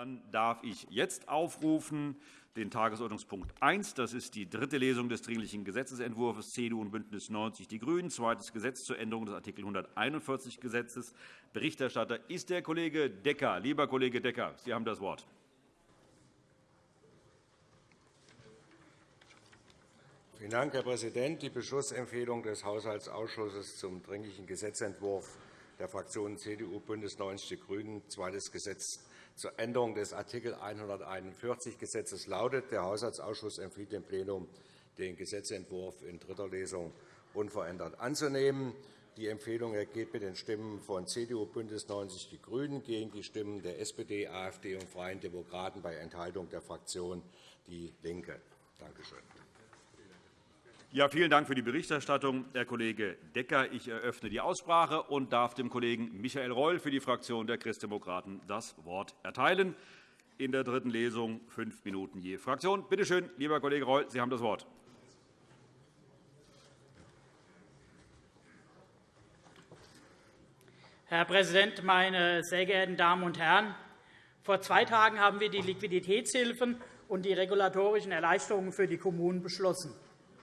Dann darf ich jetzt aufrufen den Tagesordnungspunkt 1. Das ist die dritte Lesung des Dringlichen Gesetzentwurfs CDU und BÜNDNIS 90 die GRÜNEN, zweites Gesetz zur Änderung des Art. 141 Gesetzes. Berichterstatter ist der Kollege Decker. Lieber Kollege Decker, Sie haben das Wort. Vielen Dank, Herr Präsident. Die Beschlussempfehlung des Haushaltsausschusses zum Dringlichen Gesetzentwurf der Fraktionen CDU, BÜNDNIS 90 die GRÜNEN, zweites Gesetz zur Änderung des Art. 141 Gesetzes lautet, der Haushaltsausschuss empfiehlt dem Plenum, den Gesetzentwurf in dritter Lesung unverändert anzunehmen. Die Empfehlung ergeht mit den Stimmen von CDU, BÜNDNIS 90 die GRÜNEN gegen die Stimmen der SPD, AfD und Freien Demokraten bei Enthaltung der Fraktion DIE LINKE. Danke schön. Ja, vielen Dank für die Berichterstattung, Herr Kollege Decker. Ich eröffne die Aussprache und darf dem Kollegen Michael Reul für die Fraktion der Christdemokraten das Wort erteilen. In der dritten Lesung fünf Minuten je Fraktion. Bitte schön, lieber Kollege Reul, Sie haben das Wort. Herr Präsident, meine sehr geehrten Damen und Herren! Vor zwei Tagen haben wir die Liquiditätshilfen und die regulatorischen Erleichterungen für die Kommunen beschlossen.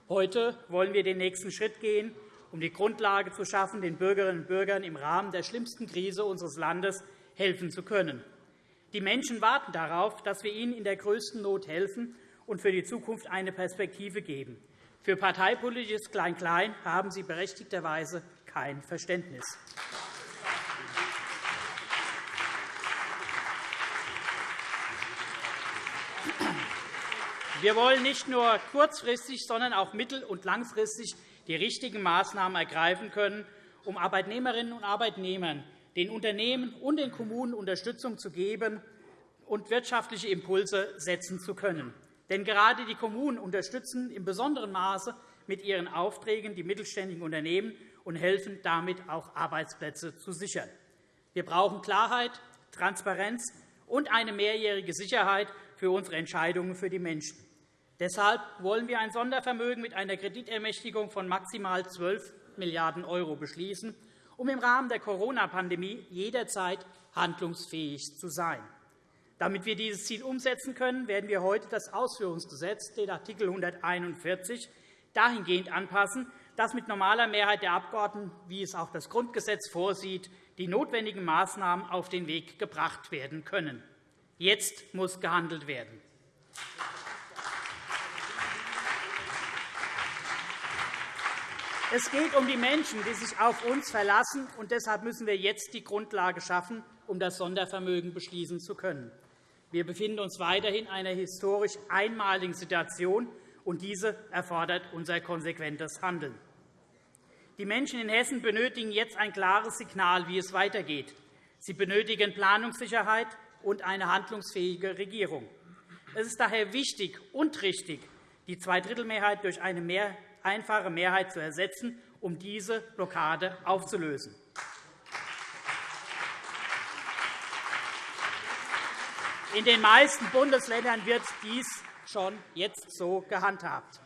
Heute wollen wir den nächsten Schritt gehen, um die Grundlage zu schaffen, den Bürgerinnen und Bürgern im Rahmen der schlimmsten Krise unseres Landes helfen zu können. Die Menschen warten darauf, dass wir ihnen in der größten Not helfen und für die Zukunft eine Perspektive geben. Für parteipolitisches Klein-Klein haben sie berechtigterweise kein Verständnis. Wir wollen nicht nur kurzfristig, sondern auch mittel- und langfristig die richtigen Maßnahmen ergreifen können, um Arbeitnehmerinnen und Arbeitnehmern, den Unternehmen und den Kommunen Unterstützung zu geben und wirtschaftliche Impulse setzen zu können. Denn gerade die Kommunen unterstützen in besonderem Maße mit ihren Aufträgen die mittelständigen Unternehmen und helfen damit auch Arbeitsplätze zu sichern. Wir brauchen Klarheit, Transparenz und eine mehrjährige Sicherheit für unsere Entscheidungen für die Menschen. Deshalb wollen wir ein Sondervermögen mit einer Kreditermächtigung von maximal 12 Milliarden € beschließen, um im Rahmen der Corona-Pandemie jederzeit handlungsfähig zu sein. Damit wir dieses Ziel umsetzen können, werden wir heute das Ausführungsgesetz, den Art. 141, dahingehend anpassen, dass mit normaler Mehrheit der Abgeordneten, wie es auch das Grundgesetz vorsieht, die notwendigen Maßnahmen auf den Weg gebracht werden können. Jetzt muss gehandelt werden. Es geht um die Menschen, die sich auf uns verlassen, und deshalb müssen wir jetzt die Grundlage schaffen, um das Sondervermögen beschließen zu können. Wir befinden uns weiterhin in einer historisch einmaligen Situation, und diese erfordert unser konsequentes Handeln. Die Menschen in Hessen benötigen jetzt ein klares Signal, wie es weitergeht. Sie benötigen Planungssicherheit und eine handlungsfähige Regierung. Es ist daher wichtig und richtig, die Zweidrittelmehrheit durch eine einfache Mehrheit zu ersetzen, um diese Blockade aufzulösen. In den meisten Bundesländern wird dies schon jetzt so gehandhabt.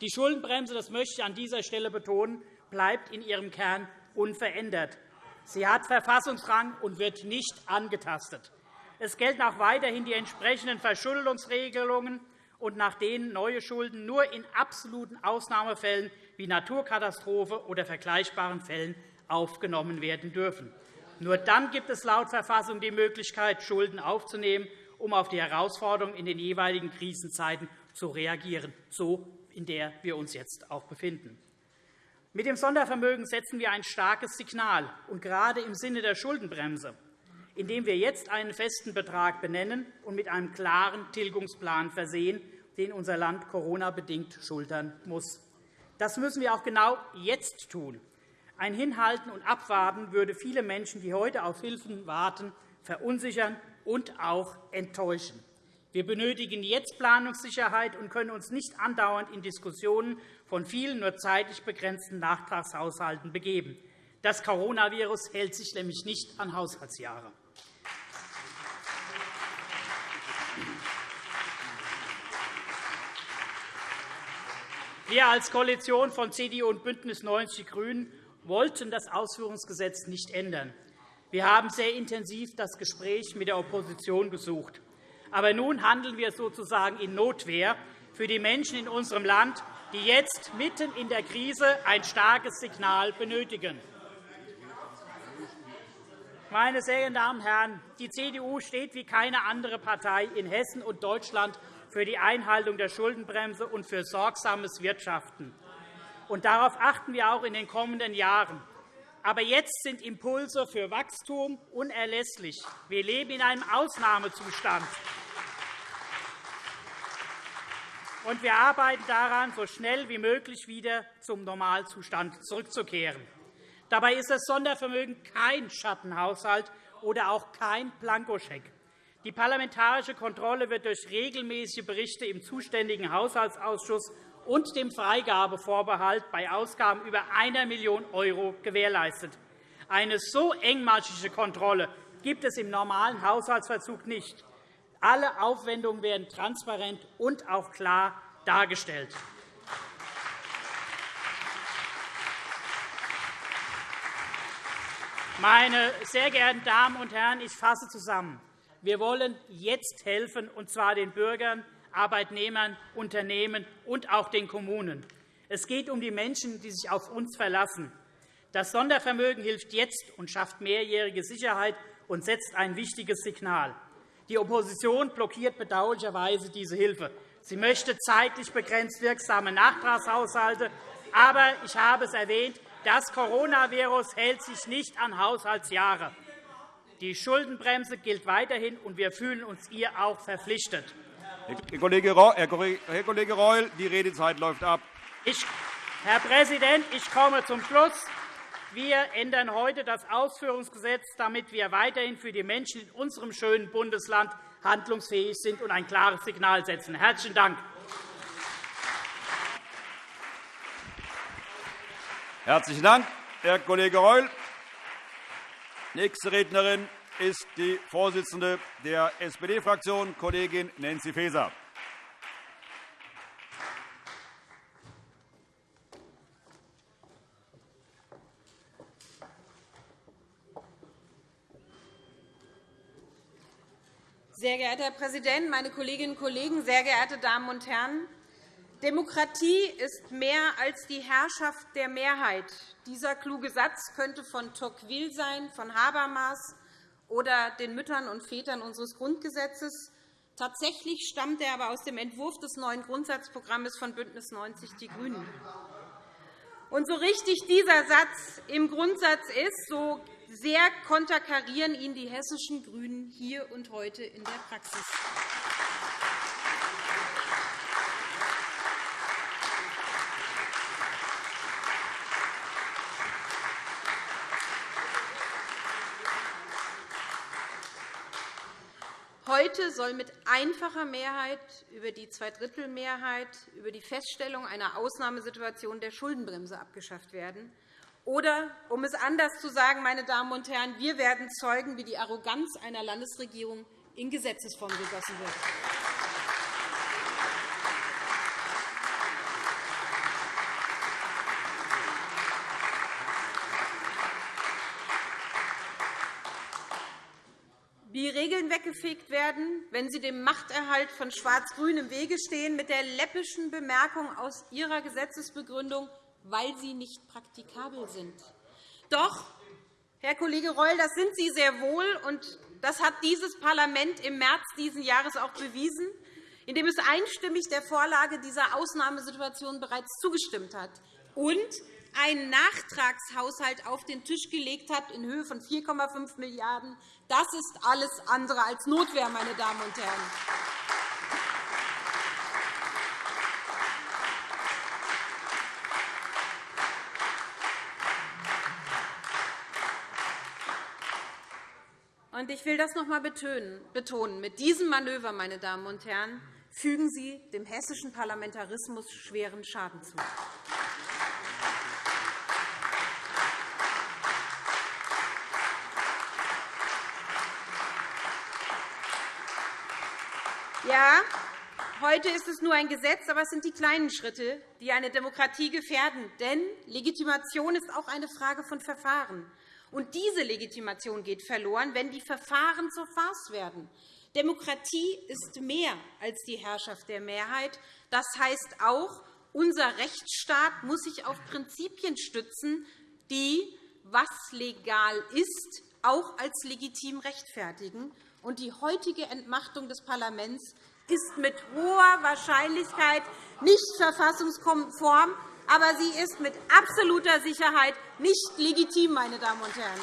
Die Schuldenbremse, das möchte ich an dieser Stelle betonen, bleibt in ihrem Kern unverändert. Sie hat Verfassungsrang und wird nicht angetastet. Es gelten auch weiterhin die entsprechenden Verschuldungsregelungen und nach denen neue Schulden nur in absoluten Ausnahmefällen wie Naturkatastrophe oder vergleichbaren Fällen aufgenommen werden dürfen. Nur dann gibt es laut Verfassung die Möglichkeit, Schulden aufzunehmen, um auf die Herausforderungen in den jeweiligen Krisenzeiten zu reagieren, so in der wir uns jetzt auch befinden. Mit dem Sondervermögen setzen wir ein starkes Signal, und gerade im Sinne der Schuldenbremse indem wir jetzt einen festen Betrag benennen und mit einem klaren Tilgungsplan versehen, den unser Land Corona-bedingt schultern muss. Das müssen wir auch genau jetzt tun. Ein Hinhalten und Abwarten würde viele Menschen, die heute auf Hilfen warten, verunsichern und auch enttäuschen. Wir benötigen jetzt Planungssicherheit und können uns nicht andauernd in Diskussionen von vielen nur zeitlich begrenzten Nachtragshaushalten begeben. Das Coronavirus hält sich nämlich nicht an Haushaltsjahre. Wir als Koalition von CDU und BÜNDNIS 90 die GRÜNEN wollten das Ausführungsgesetz nicht ändern. Wir haben sehr intensiv das Gespräch mit der Opposition gesucht. Aber nun handeln wir sozusagen in Notwehr für die Menschen in unserem Land, die jetzt mitten in der Krise ein starkes Signal benötigen. Meine sehr geehrten Damen und Herren, die CDU steht wie keine andere Partei in Hessen und Deutschland für die Einhaltung der Schuldenbremse und für sorgsames Wirtschaften. Und darauf achten wir auch in den kommenden Jahren. Aber jetzt sind Impulse für Wachstum unerlässlich. Wir leben in einem Ausnahmezustand. Und wir arbeiten daran, so schnell wie möglich wieder zum Normalzustand zurückzukehren. Dabei ist das Sondervermögen kein Schattenhaushalt oder auch kein Blankoscheck. Die parlamentarische Kontrolle wird durch regelmäßige Berichte im zuständigen Haushaltsausschuss und dem Freigabevorbehalt bei Ausgaben über 1 Million € gewährleistet. Eine so engmaschige Kontrolle gibt es im normalen Haushaltsverzug nicht. Alle Aufwendungen werden transparent und auch klar dargestellt. Meine sehr geehrten Damen und Herren, ich fasse zusammen. Wir wollen jetzt helfen, und zwar den Bürgern, Arbeitnehmern, Unternehmen und auch den Kommunen. Es geht um die Menschen, die sich auf uns verlassen. Das Sondervermögen hilft jetzt und schafft mehrjährige Sicherheit und setzt ein wichtiges Signal. Die Opposition blockiert bedauerlicherweise diese Hilfe. Sie möchte zeitlich begrenzt wirksame Nachtragshaushalte. Aber ich habe es erwähnt, das Coronavirus hält sich nicht an Haushaltsjahre. Die Schuldenbremse gilt weiterhin, und wir fühlen uns ihr auch verpflichtet. Herr Kollege Reul, die Redezeit läuft ab. Ich, Herr Präsident, ich komme zum Schluss. Wir ändern heute das Ausführungsgesetz, damit wir weiterhin für die Menschen in unserem schönen Bundesland handlungsfähig sind und ein klares Signal setzen. – Herzlichen Dank. Herzlichen Dank, Herr Kollege Reul. Nächste Rednerin ist die Vorsitzende der SPD-Fraktion, Kollegin Nancy Faeser. Sehr geehrter Herr Präsident, meine Kolleginnen und Kollegen, sehr geehrte Damen und Herren! Demokratie ist mehr als die Herrschaft der Mehrheit. Dieser kluge Satz könnte von Tocqueville sein, von Habermas oder den Müttern und Vätern unseres Grundgesetzes. Tatsächlich stammt er aber aus dem Entwurf des neuen Grundsatzprogramms von BÜNDNIS 90 die GRÜNEN. Und so richtig dieser Satz im Grundsatz ist, so sehr konterkarieren ihn die hessischen GRÜNEN hier und heute in der Praxis. Heute soll mit einfacher Mehrheit über die Zweidrittelmehrheit über die Feststellung einer Ausnahmesituation der Schuldenbremse abgeschafft werden. Oder, um es anders zu sagen, meine Damen und Herren, wir werden Zeugen, wie die Arroganz einer Landesregierung in Gesetzesform gegossen wird. wie Regeln weggefegt werden, wenn sie dem Machterhalt von Schwarz-Grün im Wege stehen, mit der läppischen Bemerkung aus Ihrer Gesetzesbegründung, weil sie nicht praktikabel sind. Doch, Herr Kollege Reul, das sind Sie sehr wohl, und das hat dieses Parlament im März dieses Jahres auch bewiesen, indem es einstimmig der Vorlage dieser Ausnahmesituation bereits zugestimmt hat und einen Nachtragshaushalt auf den Tisch gelegt hat in Höhe von 4,5 Milliarden €. Das ist alles andere als Notwehr, meine Damen und Herren. Ich will das noch einmal betonen. Mit diesem Manöver, meine Damen und Herren, fügen Sie dem hessischen Parlamentarismus schweren Schaden zu. Ja, heute ist es nur ein Gesetz, aber es sind die kleinen Schritte, die eine Demokratie gefährden. Denn Legitimation ist auch eine Frage von Verfahren. Und diese Legitimation geht verloren, wenn die Verfahren zur Farce werden. Demokratie ist mehr als die Herrschaft der Mehrheit. Das heißt auch, unser Rechtsstaat muss sich auf Prinzipien stützen, die, was legal ist, auch als legitim rechtfertigen. Und die heutige Entmachtung des Parlaments ist mit hoher Wahrscheinlichkeit nicht verfassungskonform, aber sie ist mit absoluter Sicherheit nicht legitim, meine Damen und Herren.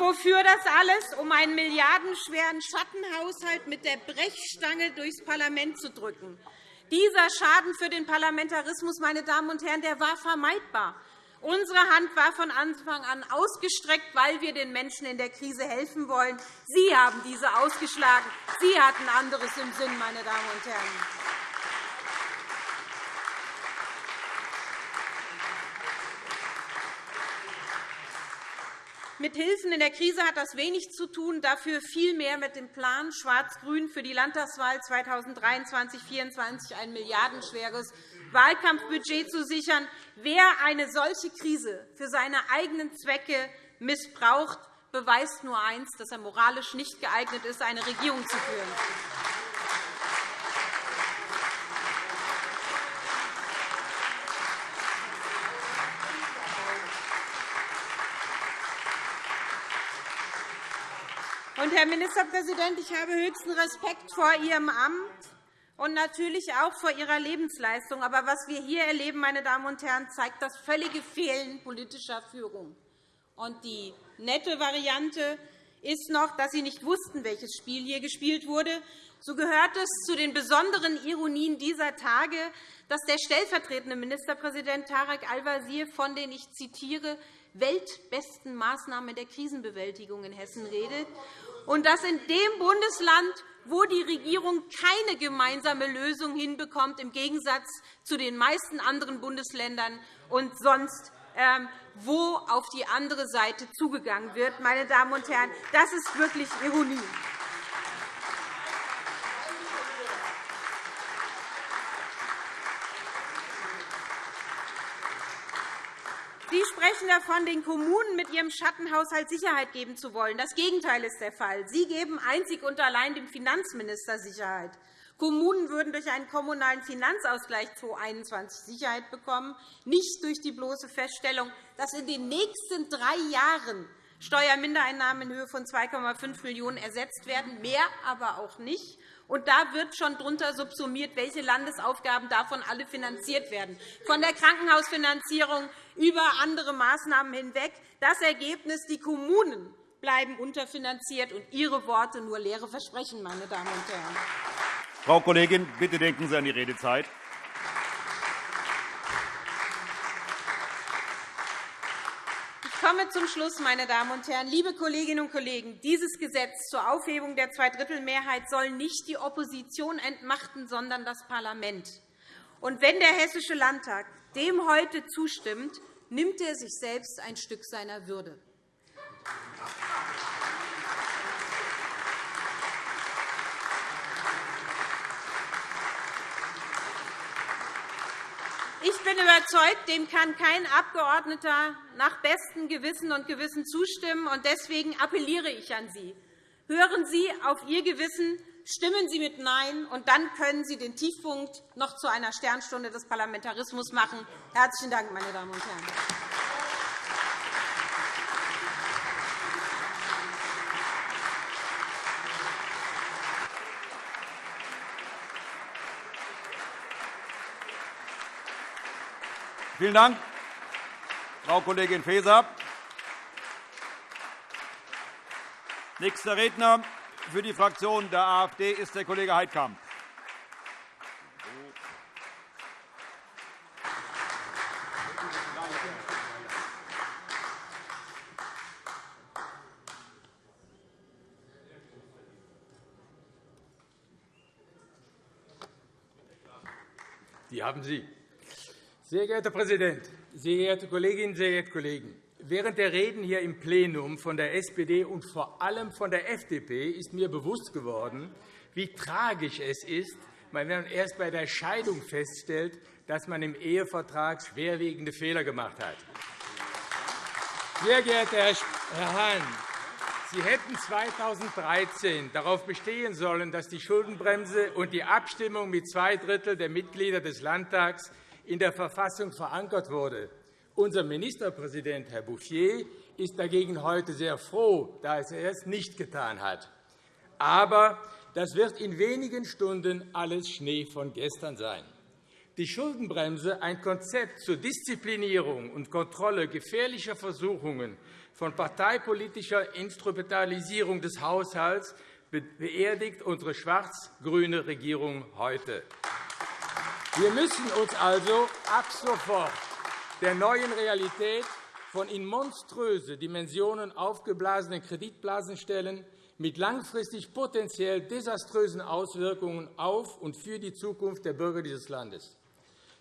Wofür das alles? Um einen milliardenschweren Schattenhaushalt mit der Brechstange durchs Parlament zu drücken. Dieser Schaden für den Parlamentarismus, meine Damen und Herren, der war vermeidbar. Unsere Hand war von Anfang an ausgestreckt, weil wir den Menschen in der Krise helfen wollen. Sie haben diese ausgeschlagen. Sie hatten anderes im Sinn, meine Damen und Herren. Mit Hilfen in der Krise hat das wenig zu tun, dafür viel mehr mit dem Plan Schwarz-Grün für die Landtagswahl 2023-2024 ein milliardenschweres Wahlkampfbudget zu sichern. Wer eine solche Krise für seine eigenen Zwecke missbraucht, beweist nur eines, dass er moralisch nicht geeignet ist, eine Regierung zu führen. Und, Herr Ministerpräsident, ich habe höchsten Respekt vor Ihrem Amt und natürlich auch vor Ihrer Lebensleistung. Aber was wir hier erleben, meine Damen und Herren, zeigt das völlige Fehlen politischer Führung. Und die nette Variante ist noch, dass Sie nicht wussten, welches Spiel hier gespielt wurde. So gehört es zu den besonderen Ironien dieser Tage, dass der stellvertretende Ministerpräsident Tarek Al-Wazir von den, ich zitiere, weltbesten Maßnahmen der Krisenbewältigung in Hessen redet und dass in dem Bundesland, wo die Regierung keine gemeinsame Lösung hinbekommt, im Gegensatz zu den meisten anderen Bundesländern und sonst, ähm, wo auf die andere Seite zugegangen wird. Meine Damen und Herren, das ist wirklich Ironie. Sie sprechen davon, den Kommunen mit ihrem Schattenhaushalt Sicherheit geben zu wollen. Das Gegenteil ist der Fall. Sie geben einzig und allein dem Finanzminister Sicherheit. Kommunen würden durch einen kommunalen Finanzausgleich 2021 Sicherheit bekommen, nicht durch die bloße Feststellung, dass in den nächsten drei Jahren Steuermindereinnahmen in Höhe von 2,5 Millionen € ersetzt werden, mehr aber auch nicht. Und da wird schon darunter subsumiert, welche Landesaufgaben davon alle finanziert werden, von der Krankenhausfinanzierung über andere Maßnahmen hinweg. Das Ergebnis, die Kommunen bleiben unterfinanziert und Ihre Worte nur leere Versprechen, meine Damen und Herren. Frau Kollegin, bitte denken Sie an die Redezeit. Komme zum Schluss, meine Damen und Herren. Liebe Kolleginnen und Kollegen, dieses Gesetz zur Aufhebung der Zweidrittelmehrheit soll nicht die Opposition entmachten, sondern das Parlament. Und wenn der Hessische Landtag dem heute zustimmt, nimmt er sich selbst ein Stück seiner Würde. Ich bin überzeugt, dem kann kein Abgeordneter nach bestem Gewissen und Gewissen zustimmen. Deswegen appelliere ich an Sie. Hören Sie auf Ihr Gewissen, stimmen Sie mit Nein, und dann können Sie den Tiefpunkt noch zu einer Sternstunde des Parlamentarismus machen. Herzlichen Dank, meine Damen und Herren. Vielen Dank, Frau Kollegin Faeser. Nächster Redner für die Fraktion der AfD ist der Kollege Heidkamp. Die haben Sie. Sehr geehrter Herr Präsident, sehr geehrte Kolleginnen, sehr geehrte Kollegen! Während der Reden hier im Plenum von der SPD und vor allem von der FDP ist mir bewusst geworden, wie tragisch es ist, wenn man erst bei der Scheidung feststellt, dass man im Ehevertrag schwerwiegende Fehler gemacht hat. Sehr geehrter Herr Hahn, Sie hätten 2013 darauf bestehen sollen, dass die Schuldenbremse und die Abstimmung mit zwei Drittel der Mitglieder des Landtags in der Verfassung verankert wurde. Unser Ministerpräsident, Herr Bouffier, ist dagegen heute sehr froh, da er es nicht getan hat. Aber das wird in wenigen Stunden alles Schnee von gestern sein. Die Schuldenbremse, ein Konzept zur Disziplinierung und Kontrolle gefährlicher Versuchungen von parteipolitischer Instrumentalisierung des Haushalts, beerdigt unsere schwarz-grüne Regierung heute. Wir müssen uns also ab sofort der neuen Realität von in monströse Dimensionen aufgeblasenen Kreditblasen stellen, mit langfristig potenziell desaströsen Auswirkungen auf und für die Zukunft der Bürger dieses Landes.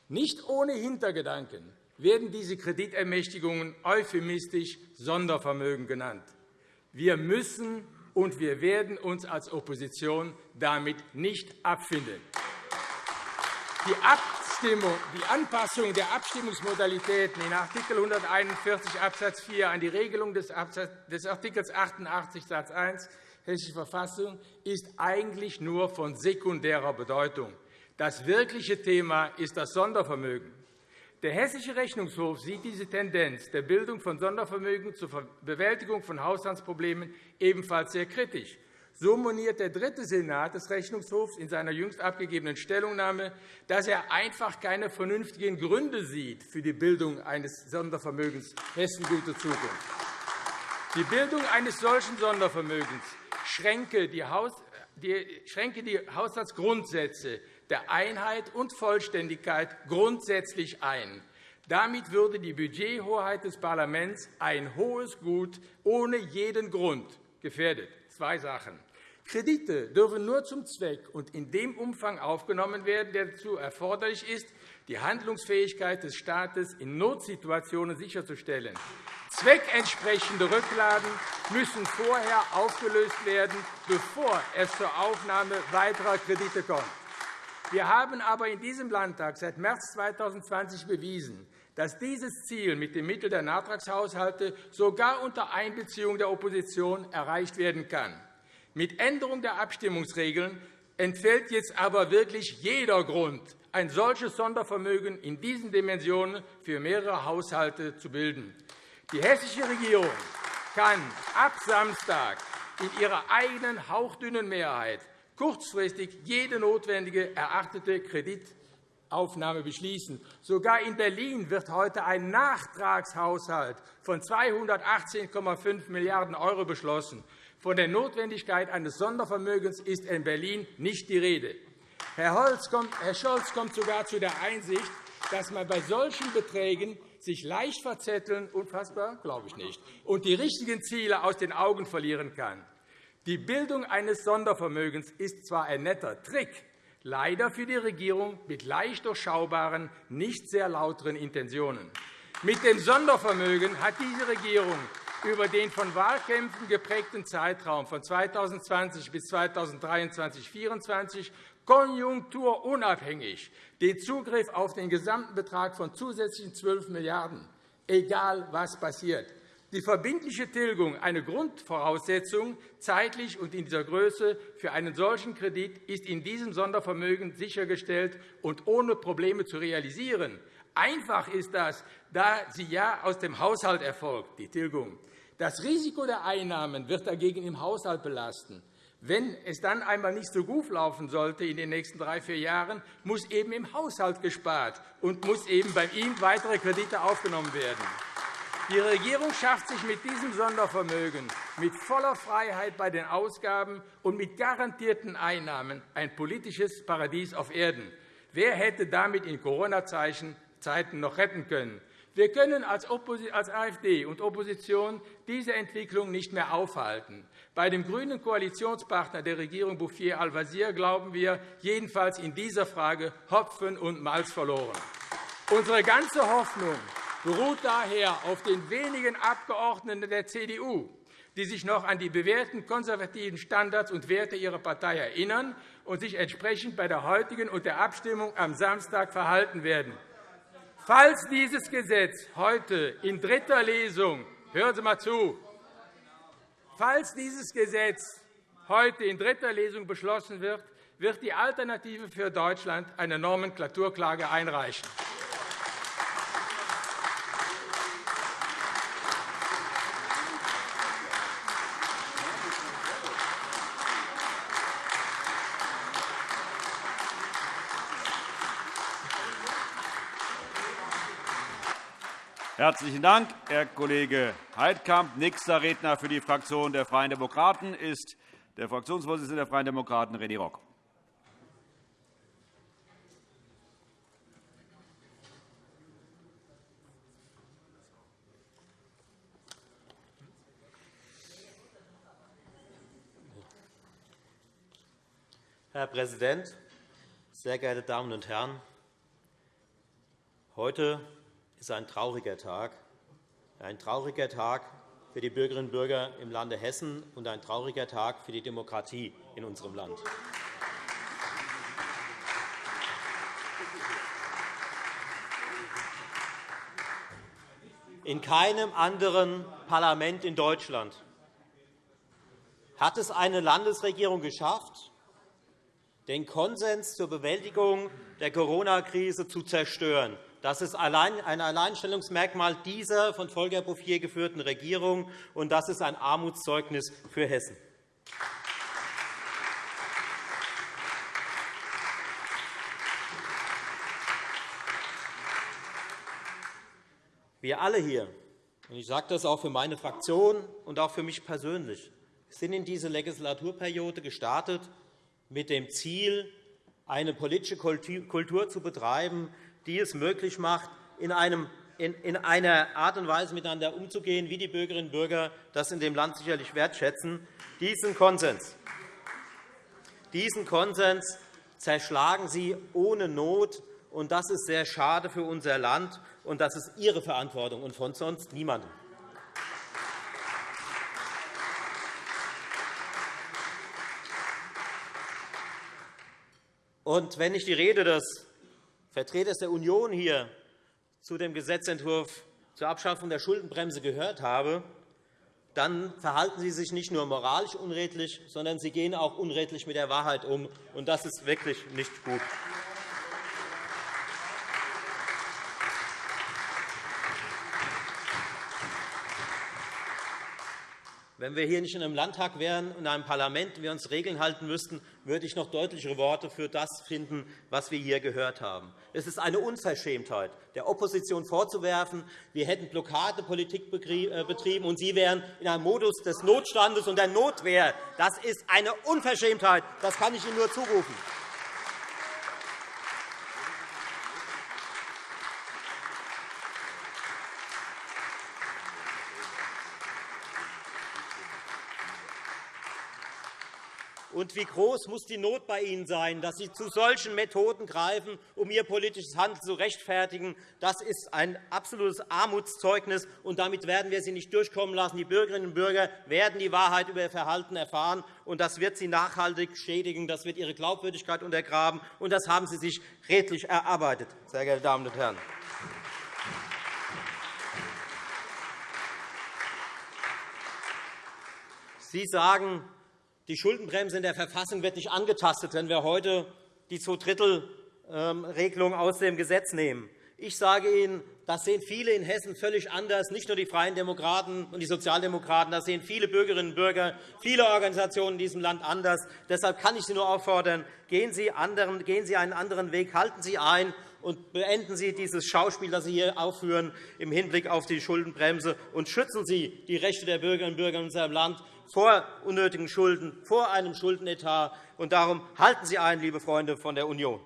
Nicht ohne Hintergedanken werden diese Kreditermächtigungen euphemistisch Sondervermögen genannt. Wir müssen und wir werden uns als Opposition damit nicht abfinden. Die, Abstimmung, die Anpassung der Abstimmungsmodalitäten in Art. 141 Abs. 4 an die Regelung des Art. 88 Satz 1 Hessische Verfassung ist eigentlich nur von sekundärer Bedeutung. Das wirkliche Thema ist das Sondervermögen. Der Hessische Rechnungshof sieht diese Tendenz der Bildung von Sondervermögen zur Bewältigung von Haushaltsproblemen ebenfalls sehr kritisch. So moniert der dritte Senat des Rechnungshofs in seiner jüngst abgegebenen Stellungnahme, dass er einfach keine vernünftigen Gründe sieht für die Bildung eines Sondervermögens Hessen gute Zukunft. Die Bildung eines solchen Sondervermögens schränke die Haushaltsgrundsätze der Einheit und Vollständigkeit grundsätzlich ein. Damit würde die Budgethoheit des Parlaments ein hohes Gut ohne jeden Grund gefährdet. Zwei Sachen. Kredite dürfen nur zum Zweck und in dem Umfang aufgenommen werden, der dazu erforderlich ist, die Handlungsfähigkeit des Staates in Notsituationen sicherzustellen. Zweckentsprechende Rücklagen müssen vorher aufgelöst werden, bevor es zur Aufnahme weiterer Kredite kommt. Wir haben aber in diesem Landtag seit März 2020 bewiesen, dass dieses Ziel mit den Mitteln der Nachtragshaushalte sogar unter Einbeziehung der Opposition erreicht werden kann. Mit Änderung der Abstimmungsregeln entfällt jetzt aber wirklich jeder Grund, ein solches Sondervermögen in diesen Dimensionen für mehrere Haushalte zu bilden. Die hessische Regierung kann ab Samstag in ihrer eigenen hauchdünnen Mehrheit kurzfristig jede notwendige erachtete Kreditaufnahme beschließen. Sogar in Berlin wird heute ein Nachtragshaushalt von 218,5 Milliarden € beschlossen. Von der Notwendigkeit eines Sondervermögens ist in Berlin nicht die Rede. Herr Scholz kommt sogar zu der Einsicht, dass man bei solchen Beträgen sich leicht verzetteln, unfassbar, glaube ich nicht, und die richtigen Ziele aus den Augen verlieren kann. Die Bildung eines Sondervermögens ist zwar ein netter Trick, leider für die Regierung mit leicht durchschaubaren, nicht sehr lauteren Intentionen. Mit dem Sondervermögen hat diese Regierung über den von Wahlkämpfen geprägten Zeitraum von 2020 bis 2023-2024 konjunkturunabhängig den Zugriff auf den gesamten Betrag von zusätzlichen 12 Milliarden €, egal was passiert. Die verbindliche Tilgung, eine Grundvoraussetzung, zeitlich und in dieser Größe für einen solchen Kredit, ist in diesem Sondervermögen sichergestellt und ohne Probleme zu realisieren. Einfach ist das, da sie ja aus dem Haushalt erfolgt, die Tilgung. Das Risiko der Einnahmen wird dagegen im Haushalt belasten. Wenn es dann einmal nicht so gut laufen sollte in den nächsten drei, vier Jahren, muss eben im Haushalt gespart und muss eben bei ihm weitere Kredite aufgenommen werden. Die Regierung schafft sich mit diesem Sondervermögen mit voller Freiheit bei den Ausgaben und mit garantierten Einnahmen ein politisches Paradies auf Erden. Wer hätte damit in Corona-Zeiten noch retten können? Wir können als AfD und Opposition diese Entwicklung nicht mehr aufhalten. Bei dem grünen Koalitionspartner der Regierung Bouffier al-Wazir glauben wir jedenfalls in dieser Frage Hopfen und Malz verloren. Unsere ganze Hoffnung beruht daher auf den wenigen Abgeordneten der CDU, die sich noch an die bewährten konservativen Standards und Werte ihrer Partei erinnern und sich entsprechend bei der heutigen und der Abstimmung am Samstag verhalten werden. Falls dieses Gesetz heute in dritter Lesung hören Sie mal zu, falls dieses Gesetz heute in dritter Lesung beschlossen wird, wird die Alternative für Deutschland eine Nomenklaturklage einreichen. Herzlichen Dank, Herr Kollege Heidkamp. Nächster Redner für die Fraktion der Freien Demokraten ist der Fraktionsvorsitzende der Freien Demokraten, René Rock. Herr Präsident, sehr geehrte Damen und Herren! Heute ist ein trauriger Tag, ein trauriger Tag für die Bürgerinnen und Bürger im Lande Hessen und ein trauriger Tag für die Demokratie in unserem Land. In keinem anderen Parlament in Deutschland hat es eine Landesregierung geschafft, den Konsens zur Bewältigung der Corona-Krise zu zerstören. Das ist ein Alleinstellungsmerkmal dieser von Volker Bouffier geführten Regierung, und das ist ein Armutszeugnis für Hessen. Wir alle hier, und ich sage das auch für meine Fraktion und auch für mich persönlich, sind in diese Legislaturperiode gestartet mit dem Ziel, eine politische Kultur zu betreiben, die es möglich macht, in, einer Art und Weise miteinander umzugehen, wie die Bürgerinnen und Bürger das in dem Land sicherlich wertschätzen. Diesen Konsens, diesen Konsens zerschlagen Sie ohne Not, und das ist sehr schade für unser Land, und das ist Ihre Verantwortung und von sonst niemandem. Und wenn ich die Rede des Vertreters der Union hier zu dem Gesetzentwurf zur Abschaffung der Schuldenbremse gehört habe, dann verhalten Sie sich nicht nur moralisch unredlich, sondern Sie gehen auch unredlich mit der Wahrheit um. Und das ist wirklich nicht gut. Wenn wir hier nicht in einem Landtag wären, in einem Parlament, wir uns Regeln halten müssten, würde ich noch deutlichere Worte für das finden, was wir hier gehört haben. Es ist eine Unverschämtheit, der Opposition vorzuwerfen, wir hätten Blockadepolitik äh, betrieben, und Sie wären in einem Modus des Notstandes und der Notwehr. Das ist eine Unverschämtheit. Das kann ich Ihnen nur zurufen. Und wie groß muss die Not bei Ihnen sein, dass Sie zu solchen Methoden greifen, um Ihr politisches Handeln zu rechtfertigen? Das ist ein absolutes Armutszeugnis, und damit werden wir Sie nicht durchkommen lassen. Die Bürgerinnen und Bürger werden die Wahrheit über Ihr Verhalten erfahren, und das wird Sie nachhaltig schädigen. Das wird Ihre Glaubwürdigkeit untergraben, und das haben Sie sich redlich erarbeitet, sehr geehrte Damen und Herren. Sie sagen, die Schuldenbremse in der Verfassung wird nicht angetastet, wenn wir heute die Zweidrittelregelung aus dem Gesetz nehmen. Ich sage Ihnen, das sehen viele in Hessen völlig anders, nicht nur die Freien Demokraten und die Sozialdemokraten, das sehen viele Bürgerinnen und Bürger, viele Organisationen in diesem Land anders. Deshalb kann ich Sie nur auffordern, gehen Sie, anderen, gehen Sie einen anderen Weg, halten Sie ein und beenden Sie dieses Schauspiel, das Sie hier aufführen, im Hinblick auf die Schuldenbremse, und schützen Sie die Rechte der Bürgerinnen und Bürger in unserem Land vor unnötigen Schulden, vor einem Schuldenetat. Und darum halten Sie ein, liebe Freunde von der Union.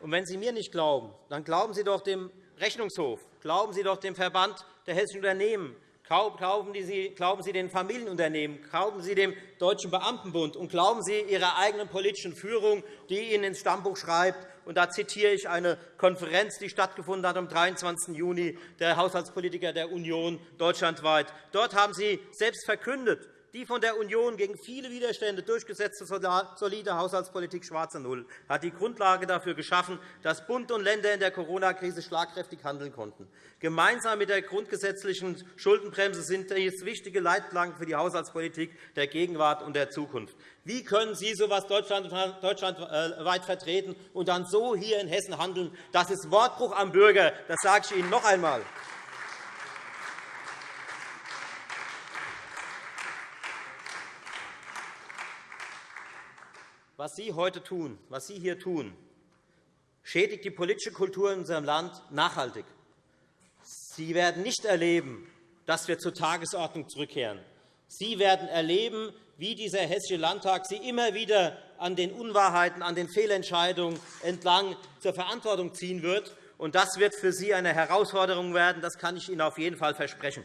Und wenn Sie mir nicht glauben, dann glauben Sie doch dem Rechnungshof, glauben Sie doch dem Verband der hessischen Unternehmen, Glauben Sie, glauben Sie den Familienunternehmen, glauben Sie dem Deutschen Beamtenbund und glauben Sie Ihrer eigenen politischen Führung, die Ihnen ins Stammbuch schreibt, und da zitiere ich eine Konferenz, die stattgefunden hat am 23. Juni der Haushaltspolitiker der Union deutschlandweit. Dort haben Sie selbst verkündet, die von der Union gegen viele Widerstände durchgesetzte solide Haushaltspolitik Schwarze Null hat die Grundlage dafür geschaffen, dass Bund und Länder in der Corona-Krise schlagkräftig handeln konnten. Gemeinsam mit der grundgesetzlichen Schuldenbremse sind dies wichtige Leitplanken für die Haushaltspolitik der Gegenwart und der Zukunft. Wie können Sie so etwas deutschlandweit vertreten und dann so hier in Hessen handeln? Das ist Wortbruch am Bürger. Das sage ich Ihnen noch einmal. Was Sie heute tun, was Sie hier tun, schädigt die politische Kultur in unserem Land nachhaltig. Sie werden nicht erleben, dass wir zur Tagesordnung zurückkehren. Sie werden erleben, wie dieser Hessische Landtag Sie immer wieder an den Unwahrheiten, an den Fehlentscheidungen entlang zur Verantwortung ziehen wird. Das wird für Sie eine Herausforderung werden. Das kann ich Ihnen auf jeden Fall versprechen.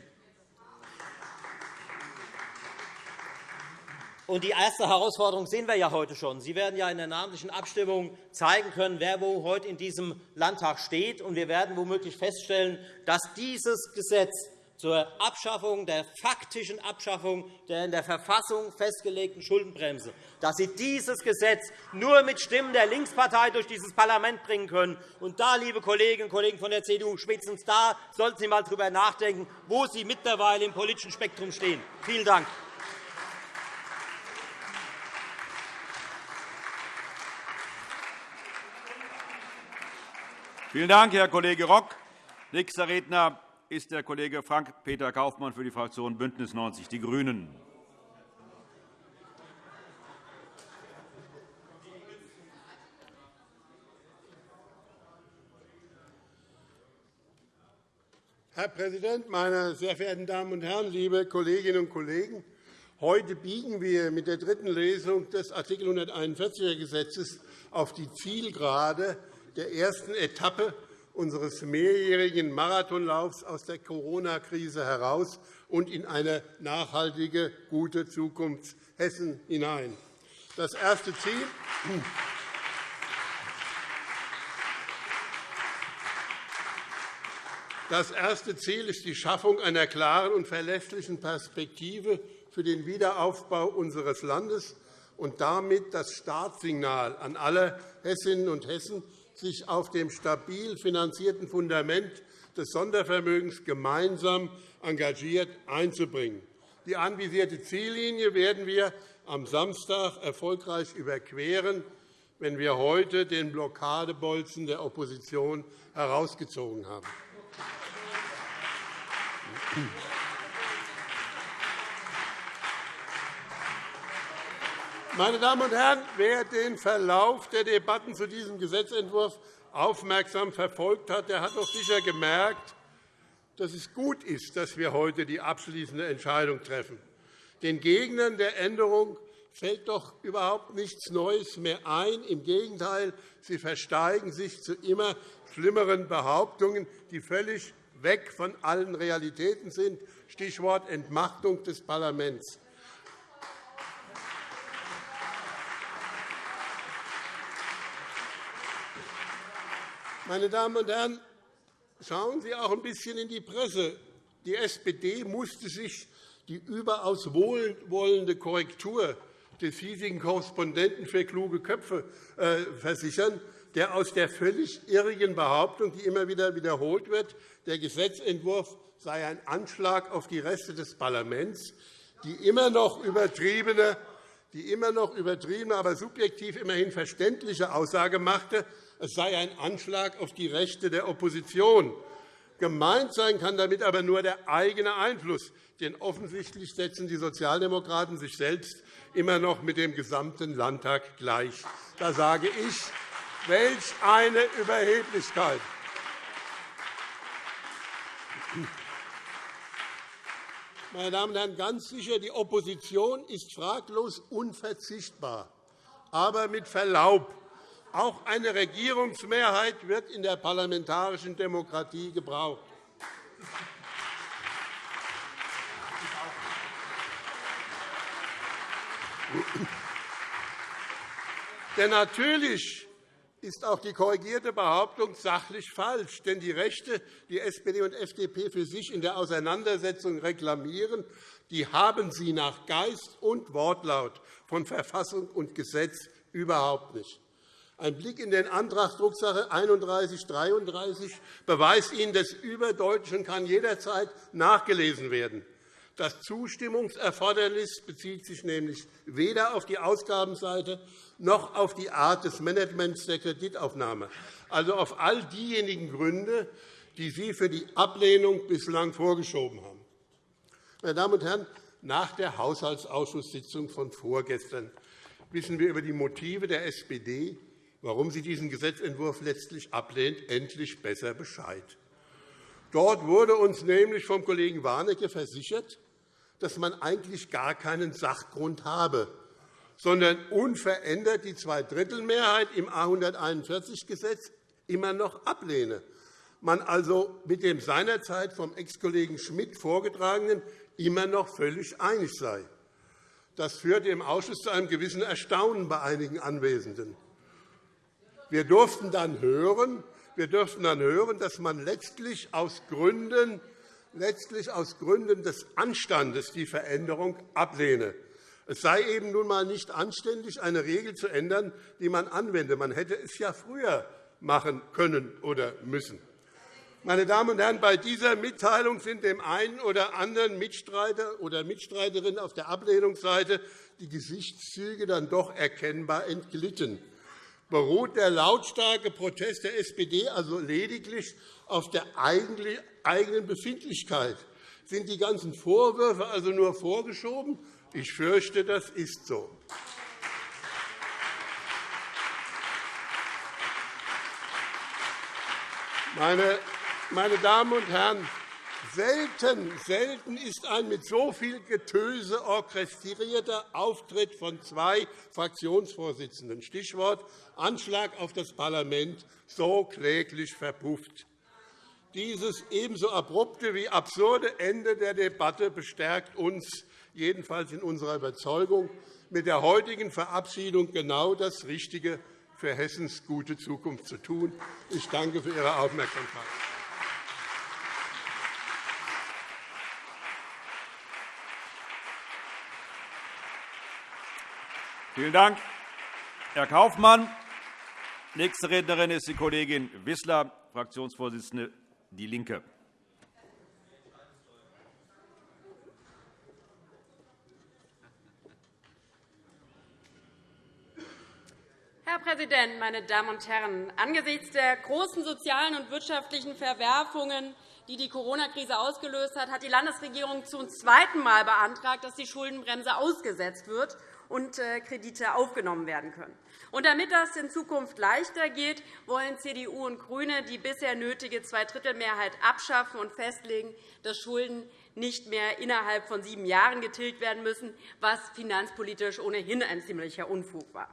Und die erste Herausforderung sehen wir ja heute schon. Sie werden ja in der namentlichen Abstimmung zeigen können, wer wo heute in diesem Landtag steht. Und wir werden womöglich feststellen, dass dieses Gesetz zur Abschaffung der faktischen Abschaffung der in der Verfassung festgelegten Schuldenbremse, dass Sie dieses Gesetz nur mit Stimmen der Linkspartei durch dieses Parlament bringen können. Und da, liebe Kolleginnen und Kollegen von der CDU, spätestens da sollten Sie einmal darüber nachdenken, wo Sie mittlerweile im politischen Spektrum stehen. Vielen Dank. Vielen Dank, Herr Kollege Rock. Nächster Redner ist der Kollege Frank-Peter Kaufmann für die Fraktion BÜNDNIS 90 die GRÜNEN. Herr Präsident, meine sehr verehrten Damen und Herren, liebe Kolleginnen und Kollegen! Heute biegen wir mit der dritten Lesung des Art. 141er Gesetzes auf die Zielgerade der ersten Etappe unseres mehrjährigen Marathonlaufs aus der Corona-Krise heraus und in eine nachhaltige, gute Zukunft Hessen hinein. Das erste Ziel Das erste Ziel ist die Schaffung einer klaren und verlässlichen Perspektive für den Wiederaufbau unseres Landes und damit das Startsignal an alle Hessinnen und Hessen, sich auf dem stabil finanzierten Fundament des Sondervermögens gemeinsam engagiert einzubringen. Die anvisierte Ziellinie werden wir am Samstag erfolgreich überqueren, wenn wir heute den Blockadebolzen der Opposition herausgezogen haben. Meine Damen und Herren, wer den Verlauf der Debatten zu diesem Gesetzentwurf aufmerksam verfolgt hat, der hat doch sicher gemerkt, dass es gut ist, dass wir heute die abschließende Entscheidung treffen. Den Gegnern der Änderung fällt doch überhaupt nichts Neues mehr ein. Im Gegenteil, sie versteigen sich zu immer schlimmeren Behauptungen, die völlig weg von allen Realitäten sind. Stichwort Entmachtung des Parlaments. Meine Damen und Herren, schauen Sie auch ein bisschen in die Presse. Die SPD musste sich die überaus wohlwollende Korrektur des hiesigen Korrespondenten für kluge Köpfe äh, versichern, der aus der völlig irrigen Behauptung, die immer wieder wiederholt wird, der Gesetzentwurf sei ein Anschlag auf die Reste des Parlaments, die immer noch übertriebene, die immer noch übertriebene aber subjektiv immerhin verständliche Aussage machte, es sei ein Anschlag auf die Rechte der Opposition. Gemeint sein kann damit aber nur der eigene Einfluss, denn offensichtlich setzen die Sozialdemokraten sich selbst immer noch mit dem gesamten Landtag gleich. Da sage ich, welch eine Überheblichkeit! Meine Damen und Herren, ganz sicher, die Opposition ist fraglos unverzichtbar. Aber mit Verlaub, auch eine Regierungsmehrheit wird in der parlamentarischen Demokratie gebraucht. Denn natürlich ist auch die korrigierte Behauptung sachlich falsch. Denn die Rechte, die SPD und FDP für sich in der Auseinandersetzung reklamieren, die haben sie nach Geist und Wortlaut von Verfassung und Gesetz überhaupt nicht. Ein Blick in den Antrag Drucksache 3133 beweist Ihnen des Überdeutlichen kann jederzeit nachgelesen werden. Das Zustimmungserfordernis bezieht sich nämlich weder auf die Ausgabenseite noch auf die Art des Managements der Kreditaufnahme, also auf all diejenigen Gründe, die Sie für die Ablehnung bislang vorgeschoben haben. Meine Damen und Herren, nach der Haushaltsausschusssitzung von vorgestern wissen wir über die Motive der SPD warum sie diesen Gesetzentwurf letztlich ablehnt, endlich besser Bescheid. Dort wurde uns nämlich vom Kollegen Warnecke versichert, dass man eigentlich gar keinen Sachgrund habe, sondern unverändert die Zweidrittelmehrheit im A 141-Gesetz immer noch ablehne. Man also mit dem seinerzeit vom Ex-Kollegen Schmidt vorgetragenen immer noch völlig einig sei. Das führte im Ausschuss zu einem gewissen Erstaunen bei einigen Anwesenden. Wir durften dann hören, wir durften dann hören dass man letztlich aus Gründen letztlich aus Gründen des Anstandes die Veränderung ablehne. Es sei eben nun einmal nicht anständig, eine Regel zu ändern, die man anwende. Man hätte es ja früher machen können oder müssen. Meine Damen und Herren, bei dieser Mitteilung sind dem einen oder anderen Mitstreiter oder Mitstreiterin auf der Ablehnungsseite die Gesichtszüge dann doch erkennbar entglitten beruht der lautstarke Protest der SPD also lediglich auf der eigenen Befindlichkeit. Sind die ganzen Vorwürfe also nur vorgeschoben? Ich fürchte, das ist so. Meine Damen und Herren, Selten, selten ist ein mit so viel Getöse orchestrierter Auftritt von zwei Fraktionsvorsitzenden Stichwort Anschlag auf das Parlament so kläglich verpufft. Dieses ebenso abrupte wie absurde Ende der Debatte bestärkt uns jedenfalls in unserer Überzeugung, mit der heutigen Verabschiedung genau das Richtige für Hessens gute Zukunft zu tun. Ich danke für Ihre Aufmerksamkeit. Vielen Dank, Herr Kaufmann. Nächste Rednerin ist die Kollegin Wissler, Fraktionsvorsitzende DIE LINKE. Herr Präsident, meine Damen und Herren! Angesichts der großen sozialen und wirtschaftlichen Verwerfungen, die die Corona-Krise ausgelöst hat, hat die Landesregierung zum zweiten Mal beantragt, dass die Schuldenbremse ausgesetzt wird und äh, Kredite aufgenommen werden können. Und damit das in Zukunft leichter geht, wollen CDU und GRÜNE die bisher nötige Zweidrittelmehrheit abschaffen und festlegen, dass Schulden nicht mehr innerhalb von sieben Jahren getilgt werden müssen, was finanzpolitisch ohnehin ein ziemlicher Unfug war.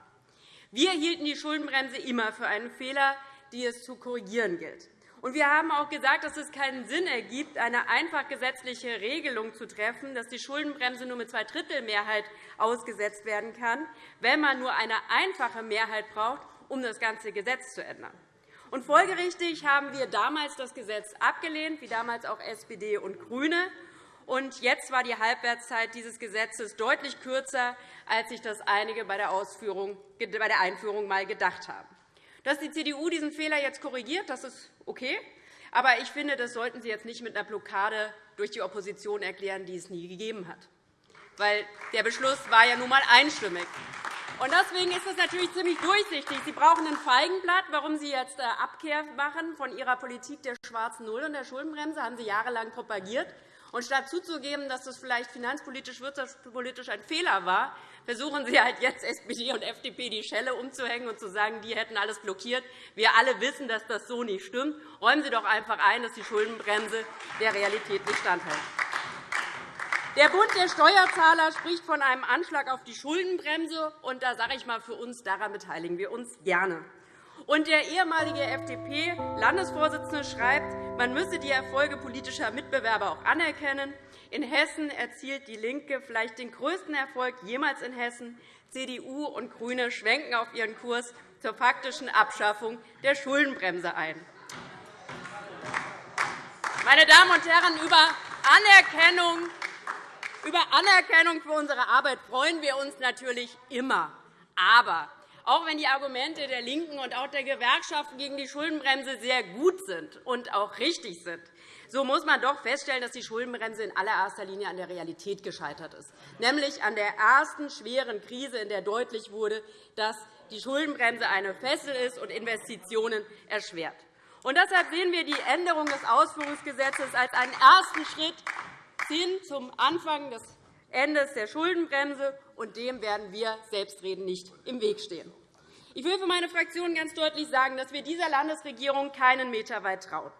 Wir hielten die Schuldenbremse immer für einen Fehler, die es zu korrigieren gilt. Und wir haben auch gesagt, dass es keinen Sinn ergibt, eine einfach gesetzliche Regelung zu treffen, dass die Schuldenbremse nur mit Zweidrittelmehrheit ausgesetzt werden kann, wenn man nur eine einfache Mehrheit braucht, um das ganze Gesetz zu ändern. Und folgerichtig haben wir damals das Gesetz abgelehnt, wie damals auch SPD und GRÜNE. Und jetzt war die Halbwertszeit dieses Gesetzes deutlich kürzer, als sich das einige bei der, Einführung einmal gedacht haben. Dass die CDU diesen Fehler jetzt korrigiert, das ist okay. Aber ich finde, das sollten Sie jetzt nicht mit einer Blockade durch die Opposition erklären, die es nie gegeben hat. Weil der Beschluss war ja nun einmal einstimmig. Deswegen ist es natürlich ziemlich durchsichtig. Sie brauchen ein Feigenblatt, warum Sie jetzt äh, Abkehr machen von Ihrer Politik der schwarzen Null und der Schuldenbremse. Das haben Sie jahrelang propagiert. Und statt zuzugeben, dass das vielleicht finanzpolitisch, wirtschaftspolitisch ein Fehler war, versuchen Sie halt jetzt SPD und FDP die Schelle umzuhängen und zu sagen, die hätten alles blockiert. Wir alle wissen, dass das so nicht stimmt. Räumen Sie doch einfach ein, dass die Schuldenbremse der Realität nicht standhält. Der Bund der Steuerzahler spricht von einem Anschlag auf die Schuldenbremse. Und da sage ich mal für uns, daran beteiligen wir uns gerne. Und der ehemalige FDP-Landesvorsitzende schreibt, man müsse die Erfolge politischer Mitbewerber auch anerkennen. In Hessen erzielt DIE LINKE vielleicht den größten Erfolg jemals in Hessen. CDU und GRÜNE schwenken auf ihren Kurs zur faktischen Abschaffung der Schuldenbremse ein. Meine Damen und Herren, über Anerkennung, über Anerkennung für unsere Arbeit freuen wir uns natürlich immer. Aber auch wenn die Argumente der LINKEN und auch der Gewerkschaften gegen die Schuldenbremse sehr gut sind und auch richtig sind, so muss man doch feststellen, dass die Schuldenbremse in allererster Linie an der Realität gescheitert ist, nämlich an der ersten schweren Krise, in der deutlich wurde, dass die Schuldenbremse eine Fessel ist und Investitionen erschwert. Und deshalb sehen wir die Änderung des Ausführungsgesetzes als einen ersten Schritt hin zum Anfang des Endes der Schuldenbremse, und dem werden wir selbstredend nicht im Weg stehen. Ich will für meine Fraktion ganz deutlich sagen, dass wir dieser Landesregierung keinen Meter weit trauen.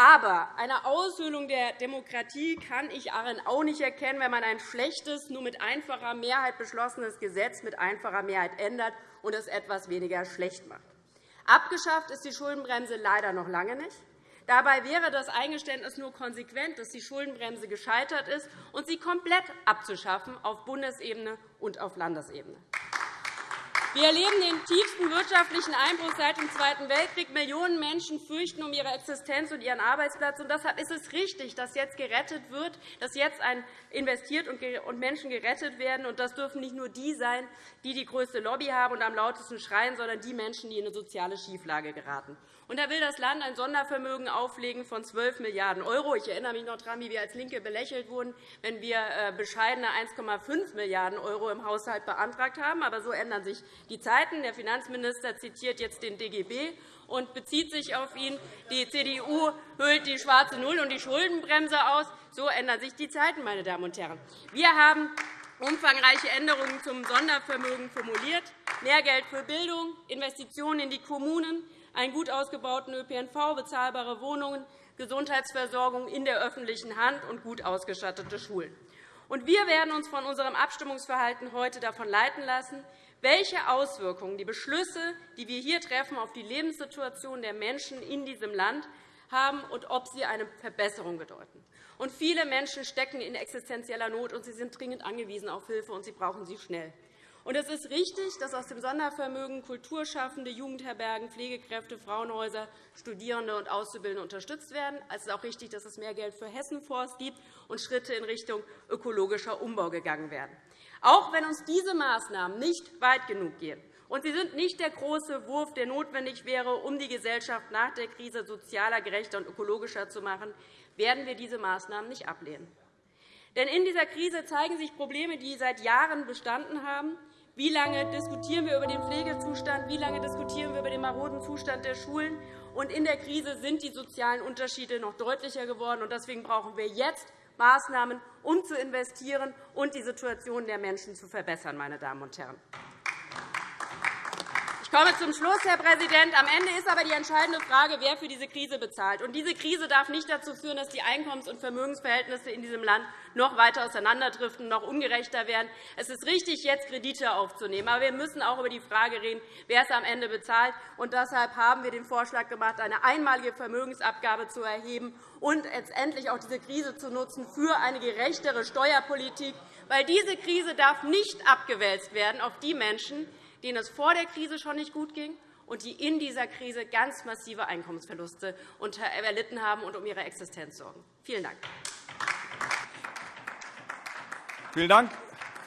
Aber eine Aushöhlung der Demokratie kann ich darin auch nicht erkennen, wenn man ein schlechtes, nur mit einfacher Mehrheit beschlossenes Gesetz mit einfacher Mehrheit ändert und es etwas weniger schlecht macht. Abgeschafft ist die Schuldenbremse leider noch lange nicht. Dabei wäre das Eingeständnis nur konsequent, dass die Schuldenbremse gescheitert ist, und sie komplett abzuschaffen auf Bundesebene und auf Landesebene. Wir erleben den tiefsten wirtschaftlichen Einbruch seit dem Zweiten Weltkrieg. Millionen Menschen fürchten um ihre Existenz und ihren Arbeitsplatz. Und deshalb ist es richtig, dass jetzt gerettet wird, dass jetzt investiert und Menschen gerettet werden. Und das dürfen nicht nur die sein, die die größte Lobby haben und am lautesten schreien, sondern die Menschen, die in eine soziale Schieflage geraten. Und da will das Land ein Sondervermögen auflegen von 12 Milliarden €. Ich erinnere mich noch daran, wie wir als LINKE belächelt wurden, wenn wir äh, bescheidene 1,5 Milliarden € im Haushalt beantragt haben. Aber so ändern sich die Zeiten. Der Finanzminister zitiert jetzt den DGB und bezieht sich auf ihn. Die CDU hüllt die schwarze Null und die Schuldenbremse aus. So ändern sich die Zeiten, meine Damen und Herren. Wir haben umfangreiche Änderungen zum Sondervermögen formuliert, mehr Geld für Bildung, Investitionen in die Kommunen, einen gut ausgebauten ÖPNV, bezahlbare Wohnungen, Gesundheitsversorgung in der öffentlichen Hand und gut ausgestattete Schulen. wir werden uns von unserem Abstimmungsverhalten heute davon leiten lassen, welche Auswirkungen die Beschlüsse, die wir hier treffen, auf die Lebenssituation der Menschen in diesem Land haben und ob sie eine Verbesserung bedeuten. viele Menschen stecken in existenzieller Not, und sie sind dringend angewiesen auf Hilfe, und sie brauchen sie schnell. Und es ist richtig, dass aus dem Sondervermögen Kulturschaffende, Jugendherbergen, Pflegekräfte, Frauenhäuser, Studierende und Auszubildende unterstützt werden. Es ist auch richtig, dass es mehr Geld für Hessenforst gibt und Schritte in Richtung ökologischer Umbau gegangen werden. Auch wenn uns diese Maßnahmen nicht weit genug gehen, und sie sind nicht der große Wurf, der notwendig wäre, um die Gesellschaft nach der Krise sozialer, gerechter und ökologischer zu machen, werden wir diese Maßnahmen nicht ablehnen. Denn in dieser Krise zeigen sich Probleme, die seit Jahren bestanden haben. Wie lange diskutieren wir über den Pflegezustand? Wie lange diskutieren wir über den maroden Zustand der Schulen? Und in der Krise sind die sozialen Unterschiede noch deutlicher geworden. Deswegen brauchen wir jetzt Maßnahmen, um zu investieren und die Situation der Menschen zu verbessern. Meine Damen und Herren. Ich komme zum Schluss, Herr Präsident. Am Ende ist aber die entscheidende Frage, wer für diese Krise bezahlt. Und diese Krise darf nicht dazu führen, dass die Einkommens- und Vermögensverhältnisse in diesem Land noch weiter auseinanderdriften, noch ungerechter werden. Es ist richtig, jetzt Kredite aufzunehmen. Aber wir müssen auch über die Frage reden, wer es am Ende bezahlt. Und deshalb haben wir den Vorschlag gemacht, eine einmalige Vermögensabgabe zu erheben und letztendlich auch diese Krise zu nutzen für eine gerechtere Steuerpolitik. Weil diese Krise darf nicht abgewälzt werden auf die Menschen, denen es vor der Krise schon nicht gut ging und die in dieser Krise ganz massive Einkommensverluste erlitten haben und um ihre Existenz sorgen. Vielen Dank. Vielen Dank,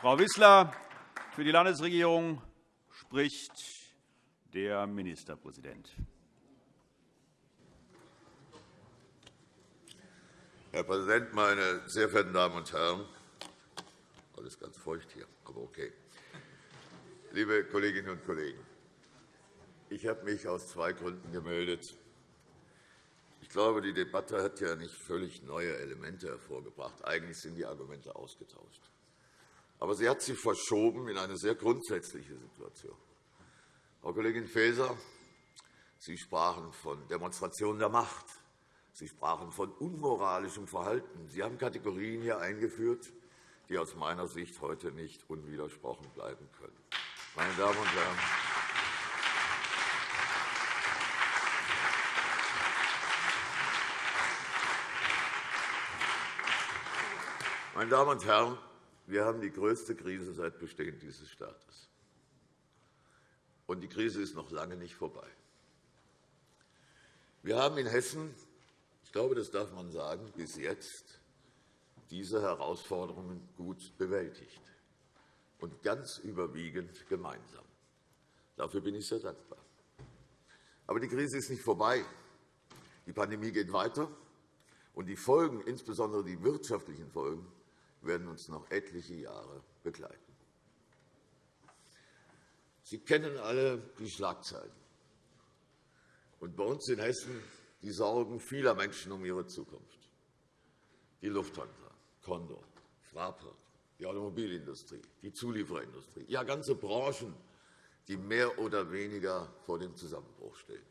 Frau Wissler. Für die Landesregierung spricht der Ministerpräsident. Herr Präsident, meine sehr verehrten Damen und Herren! Alles ganz feucht hier, aber okay liebe Kolleginnen und Kollegen! Ich habe mich aus zwei Gründen gemeldet. Ich glaube, die Debatte hat ja nicht völlig neue Elemente hervorgebracht. Eigentlich sind die Argumente ausgetauscht. Aber sie hat sie verschoben in eine sehr grundsätzliche Situation. Frau Kollegin Faeser, Sie sprachen von Demonstrationen der Macht. Sie sprachen von unmoralischem Verhalten. Sie haben Kategorien hier eingeführt, die aus meiner Sicht heute nicht unwidersprochen bleiben können meine Damen und Herren! Meine Damen und Herren, wir haben die größte Krise seit Bestehen dieses Staates. Und die Krise ist noch lange nicht vorbei. Wir haben in Hessen, ich glaube, das darf man sagen, bis jetzt diese Herausforderungen gut bewältigt und ganz überwiegend gemeinsam. Dafür bin ich sehr dankbar. Aber die Krise ist nicht vorbei. Die Pandemie geht weiter, und die Folgen, insbesondere die wirtschaftlichen Folgen, werden uns noch etliche Jahre begleiten. Sie kennen alle die Schlagzeilen. Und bei uns in Hessen die Sorgen vieler Menschen um ihre Zukunft. Die Lufthansa, Condor, Fraport, die Automobilindustrie, die Zuliefererindustrie, ja ganze Branchen, die mehr oder weniger vor dem Zusammenbruch stehen.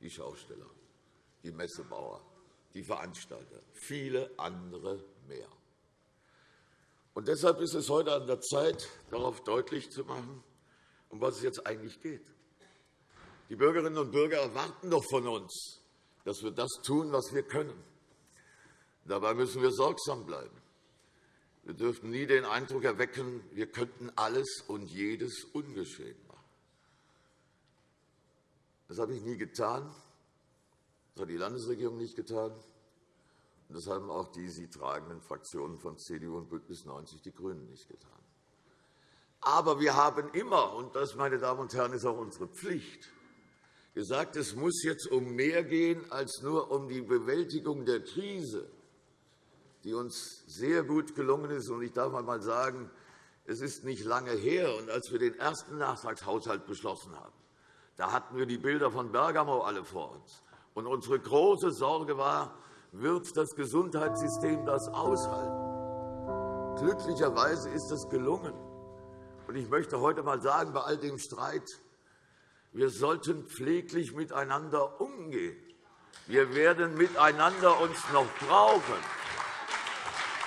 Die Schausteller, die Messebauer, die Veranstalter, viele andere mehr. Und deshalb ist es heute an der Zeit, darauf deutlich zu machen, um was es jetzt eigentlich geht. Die Bürgerinnen und Bürger erwarten doch von uns, dass wir das tun, was wir können. Dabei müssen wir sorgsam bleiben. Wir dürfen nie den Eindruck erwecken, wir könnten alles und jedes ungeschehen machen. Das habe ich nie getan. Das hat die Landesregierung nicht getan. Das haben auch die sie tragenden Fraktionen von CDU und BÜNDNIS 90 die GRÜNEN nicht getan. Aber wir haben immer, und das, meine Damen und Herren, ist auch unsere Pflicht, gesagt, es muss jetzt um mehr gehen als nur um die Bewältigung der Krise, die uns sehr gut gelungen ist. Ich darf einmal sagen, es ist nicht lange her, und als wir den ersten Nachtragshaushalt beschlossen haben, da hatten wir die Bilder von Bergamo alle vor uns. Und unsere große Sorge war, wird das Gesundheitssystem das aushalten? Glücklicherweise ist das gelungen. Ich möchte heute einmal sagen, bei all dem Streit, wir sollten pfleglich miteinander umgehen. Wir werden miteinander uns noch brauchen.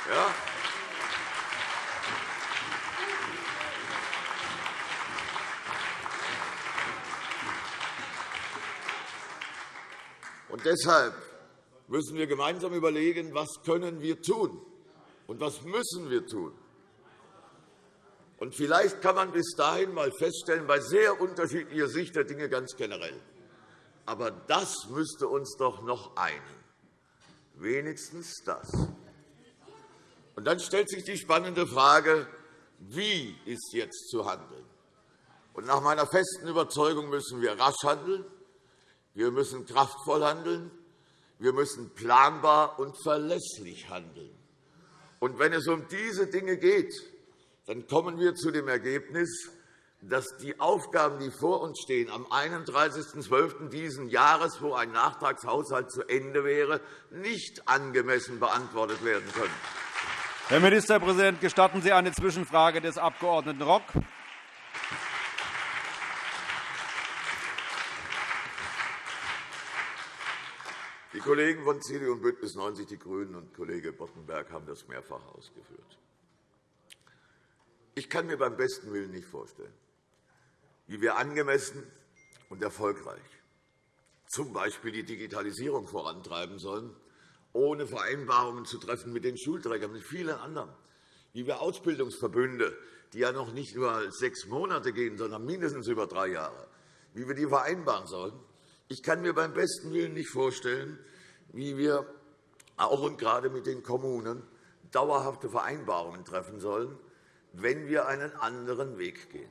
Ja? Und deshalb müssen wir gemeinsam überlegen, was können wir tun und was müssen wir tun. Und vielleicht kann man bis dahin einmal feststellen, bei sehr unterschiedlicher Sicht der Dinge ganz generell. Aber das müsste uns doch noch einen. Wenigstens das. Und dann stellt sich die spannende Frage, wie ist jetzt zu handeln? Und nach meiner festen Überzeugung müssen wir rasch handeln, wir müssen kraftvoll handeln, wir müssen planbar und verlässlich handeln. Und wenn es um diese Dinge geht, dann kommen wir zu dem Ergebnis, dass die Aufgaben, die vor uns stehen, am 31.12. dieses Jahres, wo ein Nachtragshaushalt zu Ende wäre, nicht angemessen beantwortet werden können. Herr Ministerpräsident, gestatten Sie eine Zwischenfrage des Abg. Rock? Die Kollegen von CDU und BÜNDNIS 90 die GRÜNEN und Kollege Boddenberg haben das mehrfach ausgeführt. Ich kann mir beim besten Willen nicht vorstellen, wie wir angemessen und erfolgreich z. B. die Digitalisierung vorantreiben sollen, ohne Vereinbarungen zu treffen mit den Schulträgern, mit vielen anderen, wie wir Ausbildungsverbünde, die ja noch nicht nur sechs Monate gehen, sondern mindestens über drei Jahre, wie wir die vereinbaren sollen. Ich kann mir beim besten Willen nicht vorstellen, wie wir auch und gerade mit den Kommunen dauerhafte Vereinbarungen treffen sollen, wenn wir einen anderen Weg gehen.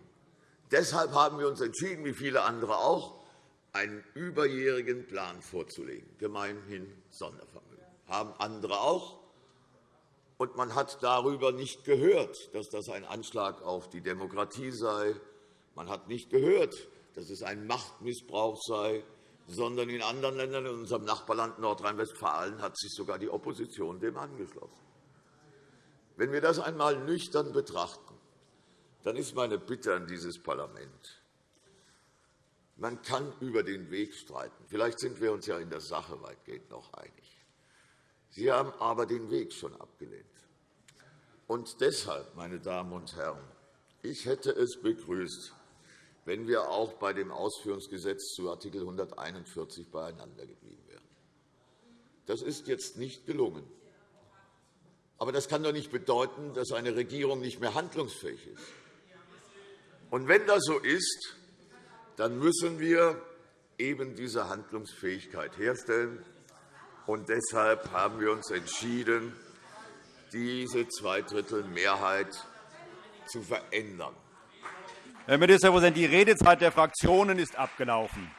Deshalb haben wir uns entschieden, wie viele andere auch, einen überjährigen Plan vorzulegen, gemeinhin Sondervermögen haben andere auch. Und man hat darüber nicht gehört, dass das ein Anschlag auf die Demokratie sei. Man hat nicht gehört, dass es ein Machtmissbrauch sei, sondern in anderen Ländern, in unserem Nachbarland Nordrhein-Westfalen, hat sich sogar die Opposition dem angeschlossen. Wenn wir das einmal nüchtern betrachten, dann ist meine Bitte an dieses Parlament, man kann über den Weg streiten. Vielleicht sind wir uns ja in der Sache weitgehend noch einig. Sie haben aber den Weg schon abgelehnt. Und deshalb, meine Damen und Herren, ich hätte es begrüßt, wenn wir auch bei dem Ausführungsgesetz zu Art. 141 beieinander geblieben wären. Das ist jetzt nicht gelungen. Aber das kann doch nicht bedeuten, dass eine Regierung nicht mehr handlungsfähig ist. Und wenn das so ist, dann müssen wir eben diese Handlungsfähigkeit herstellen. Und deshalb haben wir uns entschieden, diese Zweidrittelmehrheit zu verändern. Herr Ministerpräsident, die Redezeit der Fraktionen ist abgelaufen.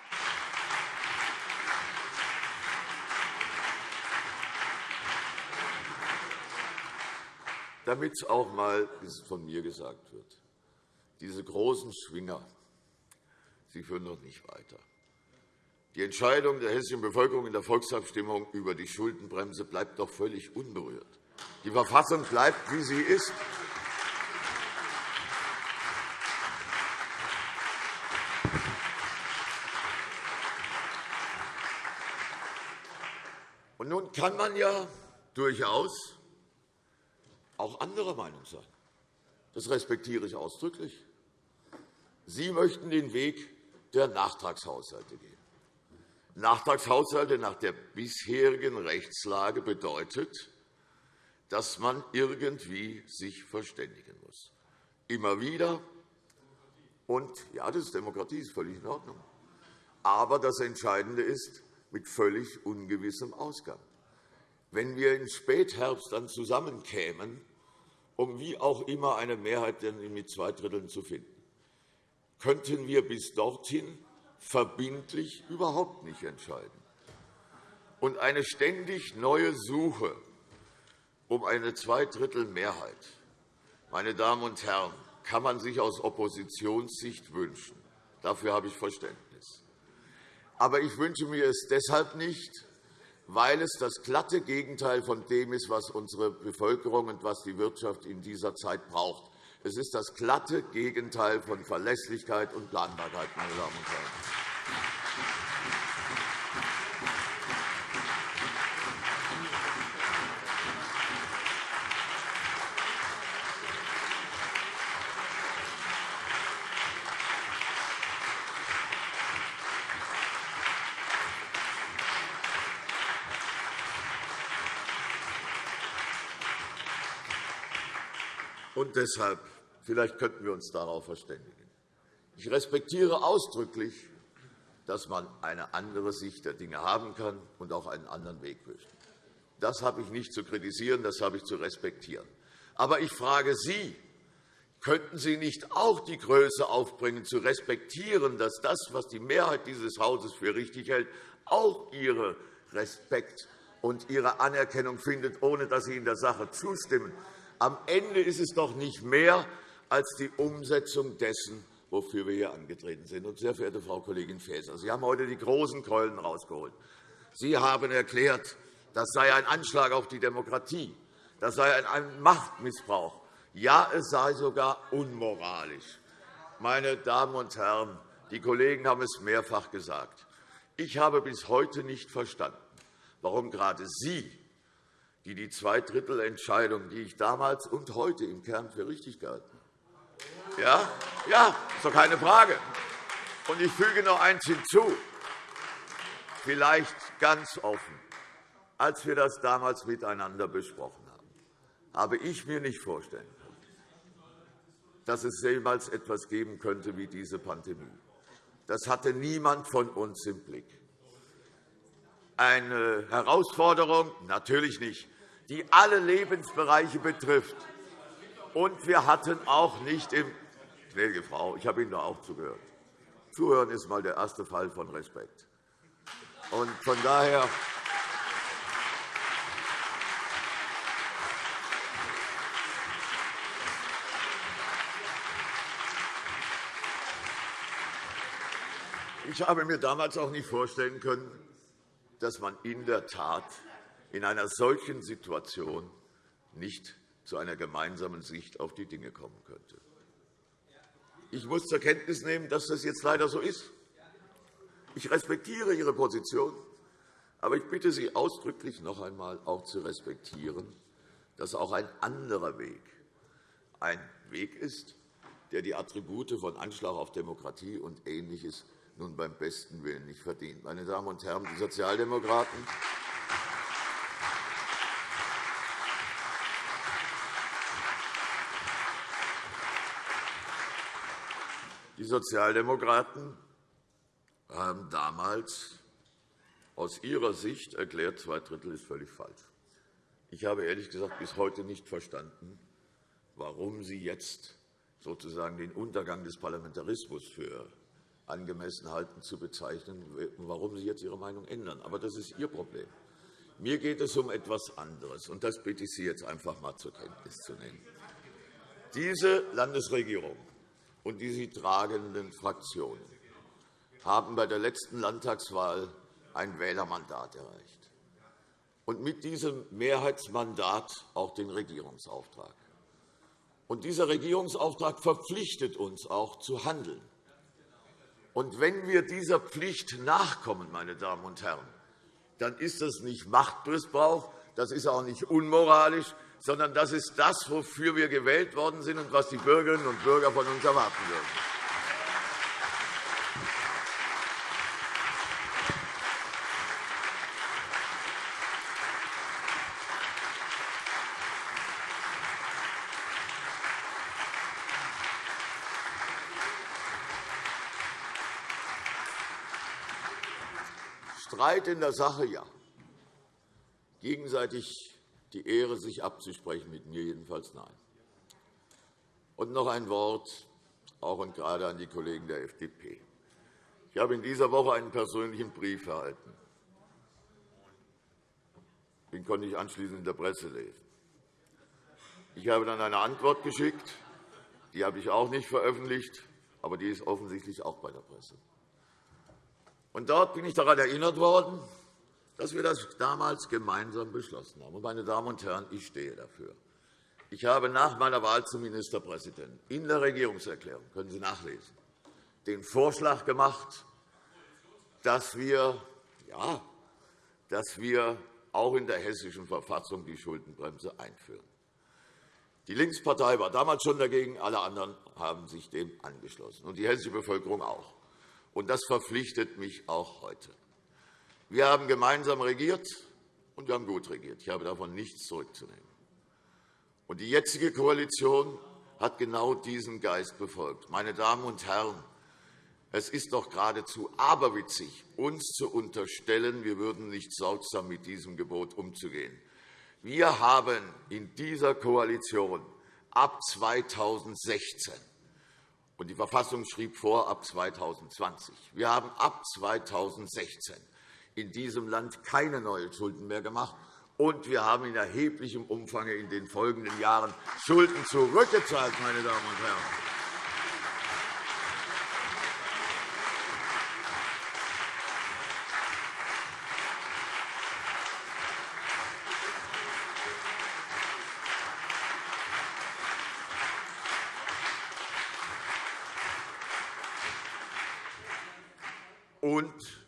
Damit es auch einmal von mir gesagt wird, diese großen Schwinger sie führen noch nicht weiter. Die Entscheidung der hessischen Bevölkerung in der Volksabstimmung über die Schuldenbremse bleibt doch völlig unberührt. Die Verfassung bleibt, wie sie ist. Und nun kann man ja durchaus auch anderer Meinung sein. Das respektiere ich ausdrücklich. Sie möchten den Weg der Nachtragshaushalte gehen. Nachtragshaushalte nach der bisherigen Rechtslage bedeutet, dass man irgendwie sich verständigen muss. Immer wieder. Und ja, das ist Demokratie, ist völlig in Ordnung. Aber das Entscheidende ist, mit völlig ungewissem Ausgang. Wenn wir im Spätherbst dann zusammenkämen, um wie auch immer eine Mehrheit mit zwei Dritteln zu finden, könnten wir bis dorthin verbindlich überhaupt nicht entscheiden. Und eine ständig neue Suche um eine Zweidrittelmehrheit, meine Damen und Herren, kann man sich aus Oppositionssicht wünschen. Dafür habe ich Verständnis. Aber ich wünsche mir es deshalb nicht, weil es das glatte Gegenteil von dem ist, was unsere Bevölkerung und was die Wirtschaft in dieser Zeit braucht. Es ist das glatte Gegenteil von Verlässlichkeit und Planbarkeit, meine Damen und Herren. Und deshalb, vielleicht könnten wir uns darauf verständigen. Ich respektiere ausdrücklich, dass man eine andere Sicht der Dinge haben kann und auch einen anderen Weg möchte. Das habe ich nicht zu kritisieren, das habe ich zu respektieren. Aber ich frage Sie, könnten Sie nicht auch die Größe aufbringen, zu respektieren, dass das, was die Mehrheit dieses Hauses für richtig hält, auch Ihre Respekt und Ihre Anerkennung findet, ohne dass Sie in der Sache zustimmen? Am Ende ist es doch nicht mehr als die Umsetzung dessen, wofür wir hier angetreten sind. Und, sehr verehrte Frau Kollegin Faeser, Sie haben heute die großen Keulen herausgeholt. Sie haben erklärt, das sei ein Anschlag auf die Demokratie, das sei ein Machtmissbrauch. Ja, es sei sogar unmoralisch. Meine Damen und Herren, die Kollegen haben es mehrfach gesagt. Ich habe bis heute nicht verstanden, warum gerade Sie die die Zweidrittelentscheidung, die ich damals und heute im Kern für richtig gehalten. Ja, ja, ist doch keine Frage. Und ich füge noch eins hinzu, vielleicht ganz offen. Als wir das damals miteinander besprochen haben, habe ich mir nicht vorstellen können, dass es jemals etwas geben könnte wie diese Pandemie. Das hatte niemand von uns im Blick. Eine Herausforderung? Natürlich nicht die alle Lebensbereiche betrifft. Und wir hatten auch nicht im Gnädige Frau, ich habe Ihnen da auch zugehört. Zuhören ist einmal der erste Fall von Respekt. Und von daher Ich habe mir damals auch nicht vorstellen können, dass man in der Tat in einer solchen Situation nicht zu einer gemeinsamen Sicht auf die Dinge kommen könnte. Ich muss zur Kenntnis nehmen, dass das jetzt leider so ist. Ich respektiere Ihre Position, aber ich bitte Sie ausdrücklich noch einmal auch zu respektieren, dass auch ein anderer Weg ein Weg ist, der die Attribute von Anschlag auf Demokratie und Ähnliches nun beim besten Willen nicht verdient. Meine Damen und Herren, die Sozialdemokraten Die Sozialdemokraten haben damals aus ihrer Sicht erklärt, zwei Drittel ist völlig falsch. Ich habe ehrlich gesagt bis heute nicht verstanden, warum Sie jetzt sozusagen den Untergang des Parlamentarismus für angemessen halten zu bezeichnen, warum Sie jetzt Ihre Meinung ändern. Aber das ist Ihr Problem. Mir geht es um etwas anderes, und das bitte ich Sie jetzt einfach einmal zur Kenntnis zu nehmen. Diese Landesregierung und die sie tragenden Fraktionen haben bei der letzten Landtagswahl ein Wählermandat erreicht und mit diesem Mehrheitsmandat auch den Regierungsauftrag. Und dieser Regierungsauftrag verpflichtet uns auch zu handeln. Und wenn wir dieser Pflicht nachkommen, meine Damen und Herren, dann ist das nicht Machtmissbrauch, das ist auch nicht unmoralisch, sondern das ist das, wofür wir gewählt worden sind und was die Bürgerinnen und Bürger von uns erwarten würden. Streit in der Sache, ja. Gegenseitig die Ehre, sich abzusprechen, mit mir jedenfalls nein. Und noch ein Wort, auch und gerade an die Kollegen der FDP. Ich habe in dieser Woche einen persönlichen Brief erhalten. Den konnte ich anschließend in der Presse lesen. Ich habe dann eine Antwort geschickt. Die habe ich auch nicht veröffentlicht, aber die ist offensichtlich auch bei der Presse. Und dort bin ich daran erinnert worden, dass wir das damals gemeinsam beschlossen haben. Meine Damen und Herren, ich stehe dafür. Ich habe nach meiner Wahl zum Ministerpräsidenten in der Regierungserklärung, können Sie nachlesen, den Vorschlag gemacht, dass wir, ja, dass wir auch in der Hessischen Verfassung die Schuldenbremse einführen. Die Linkspartei war damals schon dagegen, alle anderen haben sich dem angeschlossen, und die hessische Bevölkerung auch. Und das verpflichtet mich auch heute. Wir haben gemeinsam regiert, und wir haben gut regiert. Ich habe davon nichts zurückzunehmen. Und die jetzige Koalition hat genau diesen Geist befolgt. Meine Damen und Herren, es ist doch geradezu aberwitzig, uns zu unterstellen, wir würden nicht sorgsam mit diesem Gebot umzugehen. Wir haben in dieser Koalition ab 2016 und die Verfassung schrieb vor ab 2020. Wir haben ab 2016 in diesem Land keine neuen Schulden mehr gemacht. Und wir haben in erheblichem Umfang in den folgenden Jahren Schulden zurückgezahlt, meine Damen und Herren. Und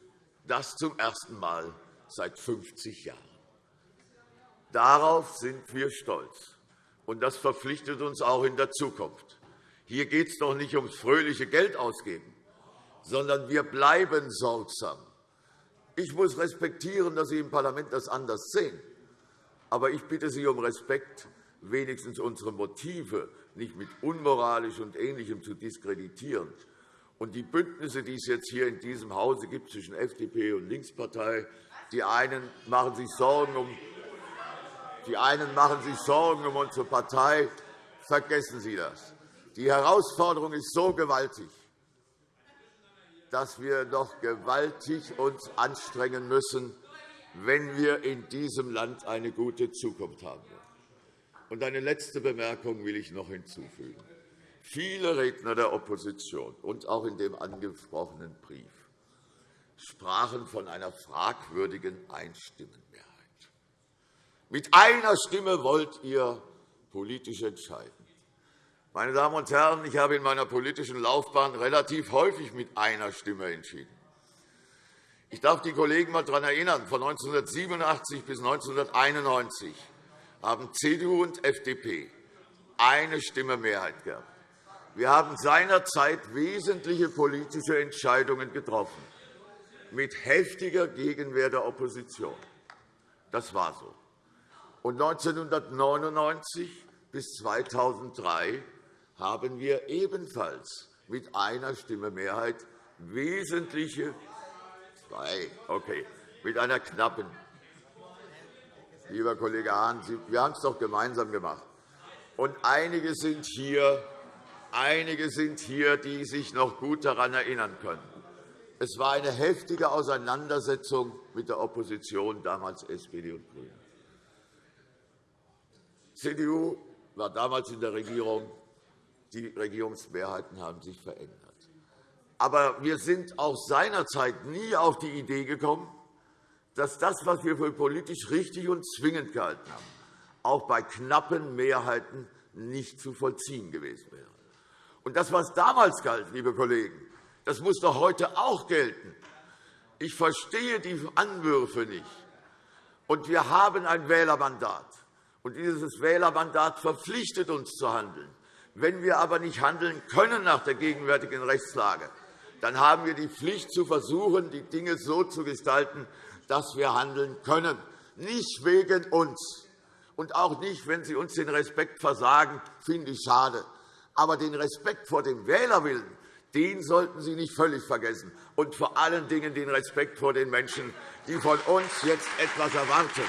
das zum ersten Mal seit 50 Jahren. Darauf sind wir stolz, und das verpflichtet uns auch in der Zukunft. Hier geht es doch nicht ums fröhliche Geld ausgeben, sondern wir bleiben sorgsam. Ich muss respektieren, dass Sie im Parlament das anders sehen. Aber ich bitte Sie um Respekt, wenigstens unsere Motive nicht mit unmoralisch und Ähnlichem zu diskreditieren. Und die Bündnisse, die es jetzt hier in diesem Hause gibt zwischen FDP und Linkspartei, die einen machen sich Sorgen um die einen machen sich Sorgen um unsere Partei. Vergessen Sie das. Die Herausforderung ist so gewaltig, dass wir doch gewaltig uns anstrengen müssen, wenn wir in diesem Land eine gute Zukunft haben wollen. Und eine letzte Bemerkung will ich noch hinzufügen. Viele Redner der Opposition und auch in dem angesprochenen Brief sprachen von einer fragwürdigen Einstimmenmehrheit. Mit einer Stimme wollt ihr politisch entscheiden. Meine Damen und Herren, ich habe in meiner politischen Laufbahn relativ häufig mit einer Stimme entschieden. Ich darf die Kollegen einmal daran erinnern, von 1987 bis 1991 haben CDU und FDP eine Stimme Mehrheit gehabt. Wir haben seinerzeit wesentliche politische Entscheidungen getroffen, mit heftiger Gegenwehr der Opposition. Das war so. Und 1999 bis 2003 haben wir ebenfalls mit einer Stimme Mehrheit wesentliche zwei, okay, mit einer knappen. Lieber Kollege Hahn, wir haben es doch gemeinsam gemacht. Und einige sind hier, einige sind hier, die sich noch gut daran erinnern können. Es war eine heftige Auseinandersetzung mit der Opposition, damals SPD und GRÜNE. CDU war damals in der Regierung. Die Regierungsmehrheiten haben sich verändert. Aber wir sind auch seinerzeit nie auf die Idee gekommen, dass das, was wir für politisch richtig und zwingend gehalten haben, auch bei knappen Mehrheiten nicht zu vollziehen gewesen wäre. Und das, was damals galt, liebe Kollegen, das muss doch heute auch gelten. Ich verstehe die Anwürfe nicht. Und wir haben ein Wählermandat. Und dieses Wählermandat verpflichtet uns zu handeln. Wenn wir aber nicht handeln können nach der gegenwärtigen Rechtslage, dann haben wir die Pflicht, zu versuchen, die Dinge so zu gestalten, dass wir handeln können. Nicht wegen uns und auch nicht, wenn Sie uns den Respekt versagen, finde ich schade. Aber den Respekt vor dem Wählerwillen, den sollten Sie nicht völlig vergessen, und vor allen Dingen den Respekt vor den Menschen, die von uns jetzt etwas erwarten.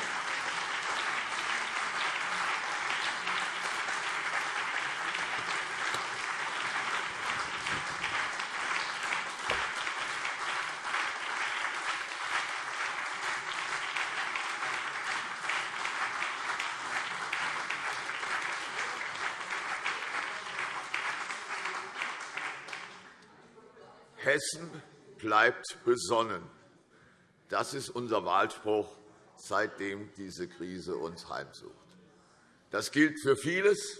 Hessen bleibt besonnen. Das ist unser Wahlspruch, seitdem diese Krise uns heimsucht. Das gilt für vieles,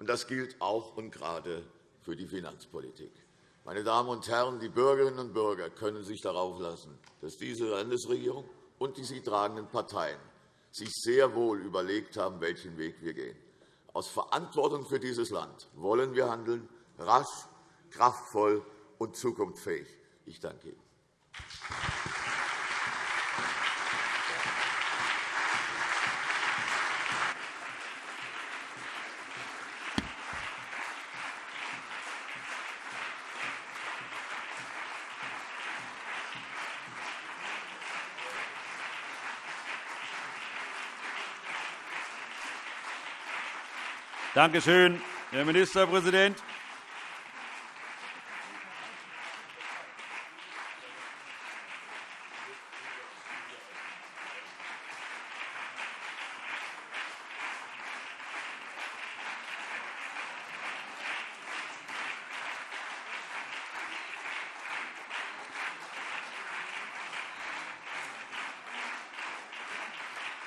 und das gilt auch und gerade für die Finanzpolitik. Meine Damen und Herren, die Bürgerinnen und Bürger können sich darauf lassen, dass diese Landesregierung und die sie tragenden Parteien sich sehr wohl überlegt haben, welchen Weg wir gehen. Aus Verantwortung für dieses Land wollen wir handeln, rasch, kraftvoll und zukunftsfähig. Ich danke Ihnen. Danke schön, Herr Ministerpräsident.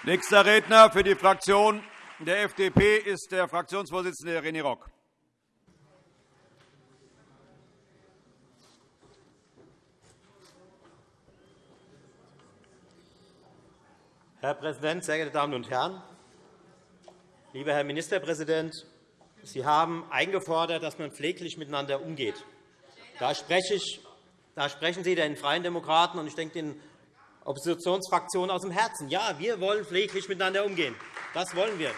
Nächster Redner für die Fraktion der FDP ist der Fraktionsvorsitzende René Rock. Herr Präsident, sehr geehrte Damen und Herren! Lieber Herr Ministerpräsident, Sie haben eingefordert, dass man pfleglich miteinander umgeht. Da, sprechen Sie den Freien Demokraten und ich denke den Oppositionsfraktionen aus dem Herzen. Ja, wir wollen pfleglich miteinander umgehen. Das wollen wir.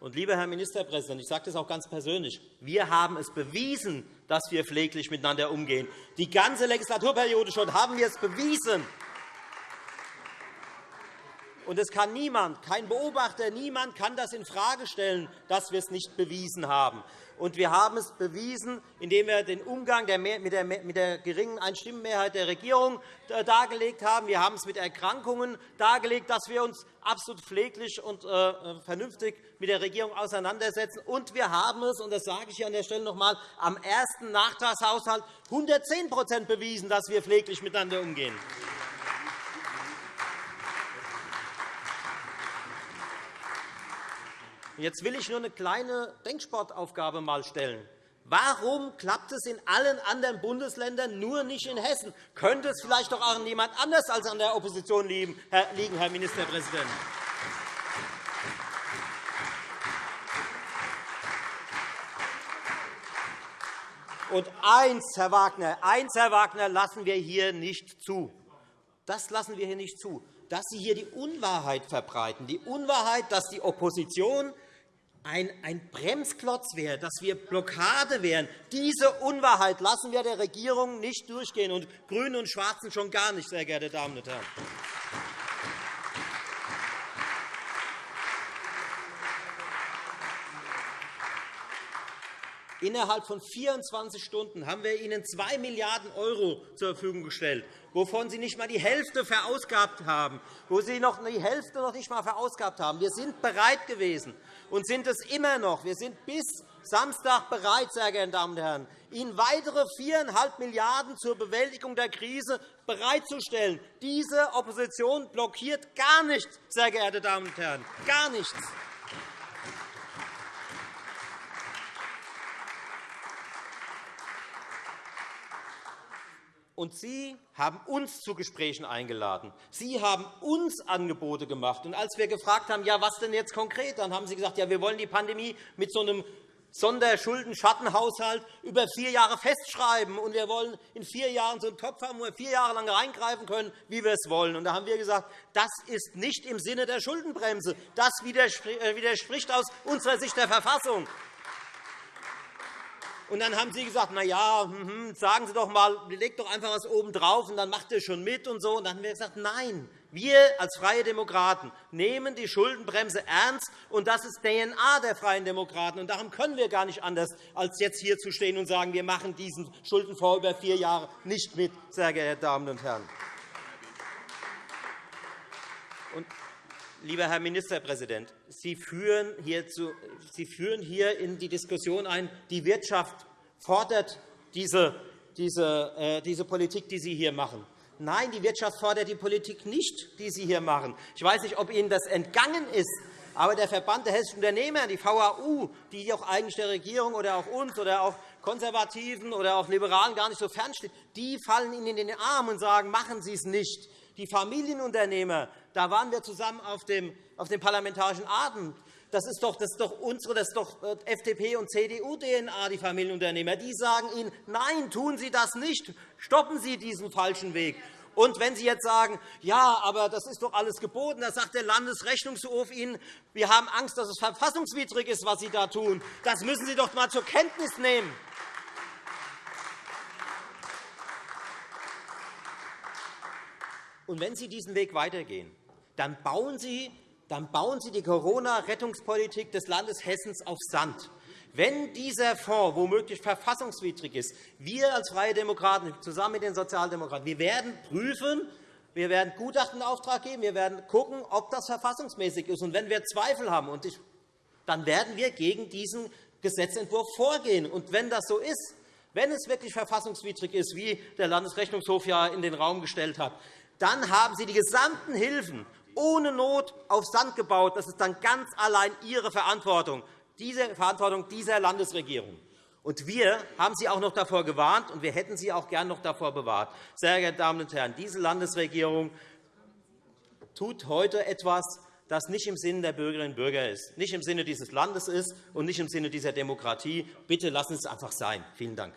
Und, lieber Herr Ministerpräsident, ich sage das auch ganz persönlich, wir haben es bewiesen, dass wir pfleglich miteinander umgehen. Die ganze Legislaturperiode schon haben wir es bewiesen. Und es kann niemand, kein Beobachter, niemand kann das infrage stellen, dass wir es nicht bewiesen haben. Und wir haben es bewiesen, indem wir den Umgang mit der geringen Einstimmenmehrheit der Regierung äh, dargelegt haben. Wir haben es mit Erkrankungen dargelegt, dass wir uns absolut pfleglich und äh, äh, vernünftig mit der Regierung auseinandersetzen. Und wir haben es, und das sage ich hier an der Stelle noch einmal, am ersten Nachtragshaushalt 110% bewiesen, dass wir pfleglich miteinander umgehen. Jetzt will ich nur eine kleine Denksportaufgabe mal stellen. Warum klappt es in allen anderen Bundesländern, nur nicht in Hessen? Könnte es vielleicht doch auch an jemand anders als an der Opposition liegen, Herr Ministerpräsident? Und eins, Herr Wagner, eins, Herr Wagner, lassen wir hier nicht zu. Das lassen wir hier nicht zu, dass Sie hier die Unwahrheit verbreiten. Die Unwahrheit, dass die Opposition ein, ein Bremsklotz wäre, dass wir Blockade wären. Diese Unwahrheit lassen wir der Regierung nicht durchgehen, und GRÜNE und Schwarzen schon gar nicht, sehr geehrte Damen und Herren. Innerhalb von 24 Stunden haben wir Ihnen 2 Milliarden € zur Verfügung gestellt, wovon Sie nicht einmal die Hälfte verausgabt haben, wo Sie noch die Hälfte noch nicht einmal verausgabt haben. Wir sind bereit gewesen und sind es immer noch. Wir sind bis Samstag bereit, sehr geehrte Damen und Herren, Ihnen weitere 4,5 Milliarden € zur Bewältigung der Krise bereitzustellen. Diese Opposition blockiert gar nichts, sehr geehrte Damen und Herren, gar nichts. Und Sie haben uns zu Gesprächen eingeladen. Sie haben uns Angebote gemacht. Und als wir gefragt haben, ja, was denn jetzt konkret, dann haben Sie gesagt, ja, wir wollen die Pandemie mit so einem Sonderschuldenschattenhaushalt über vier Jahre festschreiben, und wir wollen in vier Jahren so einen Topf haben, wo wir vier Jahre lang reingreifen können, wie wir es wollen. Und da haben wir gesagt, das ist nicht im Sinne der Schuldenbremse. Das äh, widerspricht aus unserer Sicht der Verfassung. Und dann haben Sie gesagt, na ja, hm, hm, sagen Sie doch mal, legt doch einfach was oben drauf und dann macht ihr schon mit und so. Und dann haben wir gesagt, nein, wir als Freie Demokraten nehmen die Schuldenbremse ernst, und das ist DNA der Freien Demokraten. Und darum können wir gar nicht anders, als jetzt hier zu stehen und sagen, wir machen diesen Schuldenfonds über vier Jahre nicht mit, sehr geehrte Damen und Herren. Lieber Herr Ministerpräsident, Sie führen, hier zu, Sie führen hier in die Diskussion ein, die Wirtschaft fordert diese, diese, äh, diese Politik, die Sie hier machen. Nein, die Wirtschaft fordert die Politik nicht, die Sie hier machen. Ich weiß nicht, ob Ihnen das entgangen ist, aber der Verband der hessischen Unternehmer, die VAU, die auch eigentlich der Regierung oder auch uns oder auch Konservativen oder auch Liberalen gar nicht so fernsteht, die fallen Ihnen in den Arm und sagen, machen Sie es nicht. Die Familienunternehmer, da waren wir zusammen auf dem, auf dem Parlamentarischen Abend. Das ist doch, das ist doch unsere, das ist doch äh, FDP und CDU-DNA, die Familienunternehmer. Die sagen Ihnen, nein, tun Sie das nicht. Stoppen Sie diesen falschen Weg. Und wenn Sie jetzt sagen, ja, aber das ist doch alles geboten, da sagt der Landesrechnungshof Ihnen, wir haben Angst, dass es verfassungswidrig ist, was Sie da tun. Das müssen Sie doch einmal zur Kenntnis nehmen. Und wenn Sie diesen Weg weitergehen, dann bauen Sie, dann bauen Sie die Corona-Rettungspolitik des Landes Hessens auf Sand. Wenn dieser Fonds womöglich verfassungswidrig ist, wir als Freie Demokraten zusammen mit den Sozialdemokraten, wir werden prüfen, wir werden Gutachten in Auftrag geben, wir werden schauen, ob das verfassungsmäßig ist. Und wenn wir Zweifel haben, dann werden wir gegen diesen Gesetzentwurf vorgehen. Und wenn das so ist, wenn es wirklich verfassungswidrig ist, wie der Landesrechnungshof ja in den Raum gestellt hat, dann haben Sie die gesamten Hilfen ohne Not auf Sand gebaut. Das ist dann ganz allein Ihre Verantwortung, diese Verantwortung dieser Landesregierung. Und wir haben Sie auch noch davor gewarnt, und wir hätten Sie auch gern noch davor bewahrt. Sehr geehrte Damen und Herren, diese Landesregierung tut heute etwas, das nicht im Sinne der Bürgerinnen und Bürger ist, nicht im Sinne dieses Landes ist und nicht im Sinne dieser Demokratie. Bitte lassen Sie es einfach sein. Vielen Dank.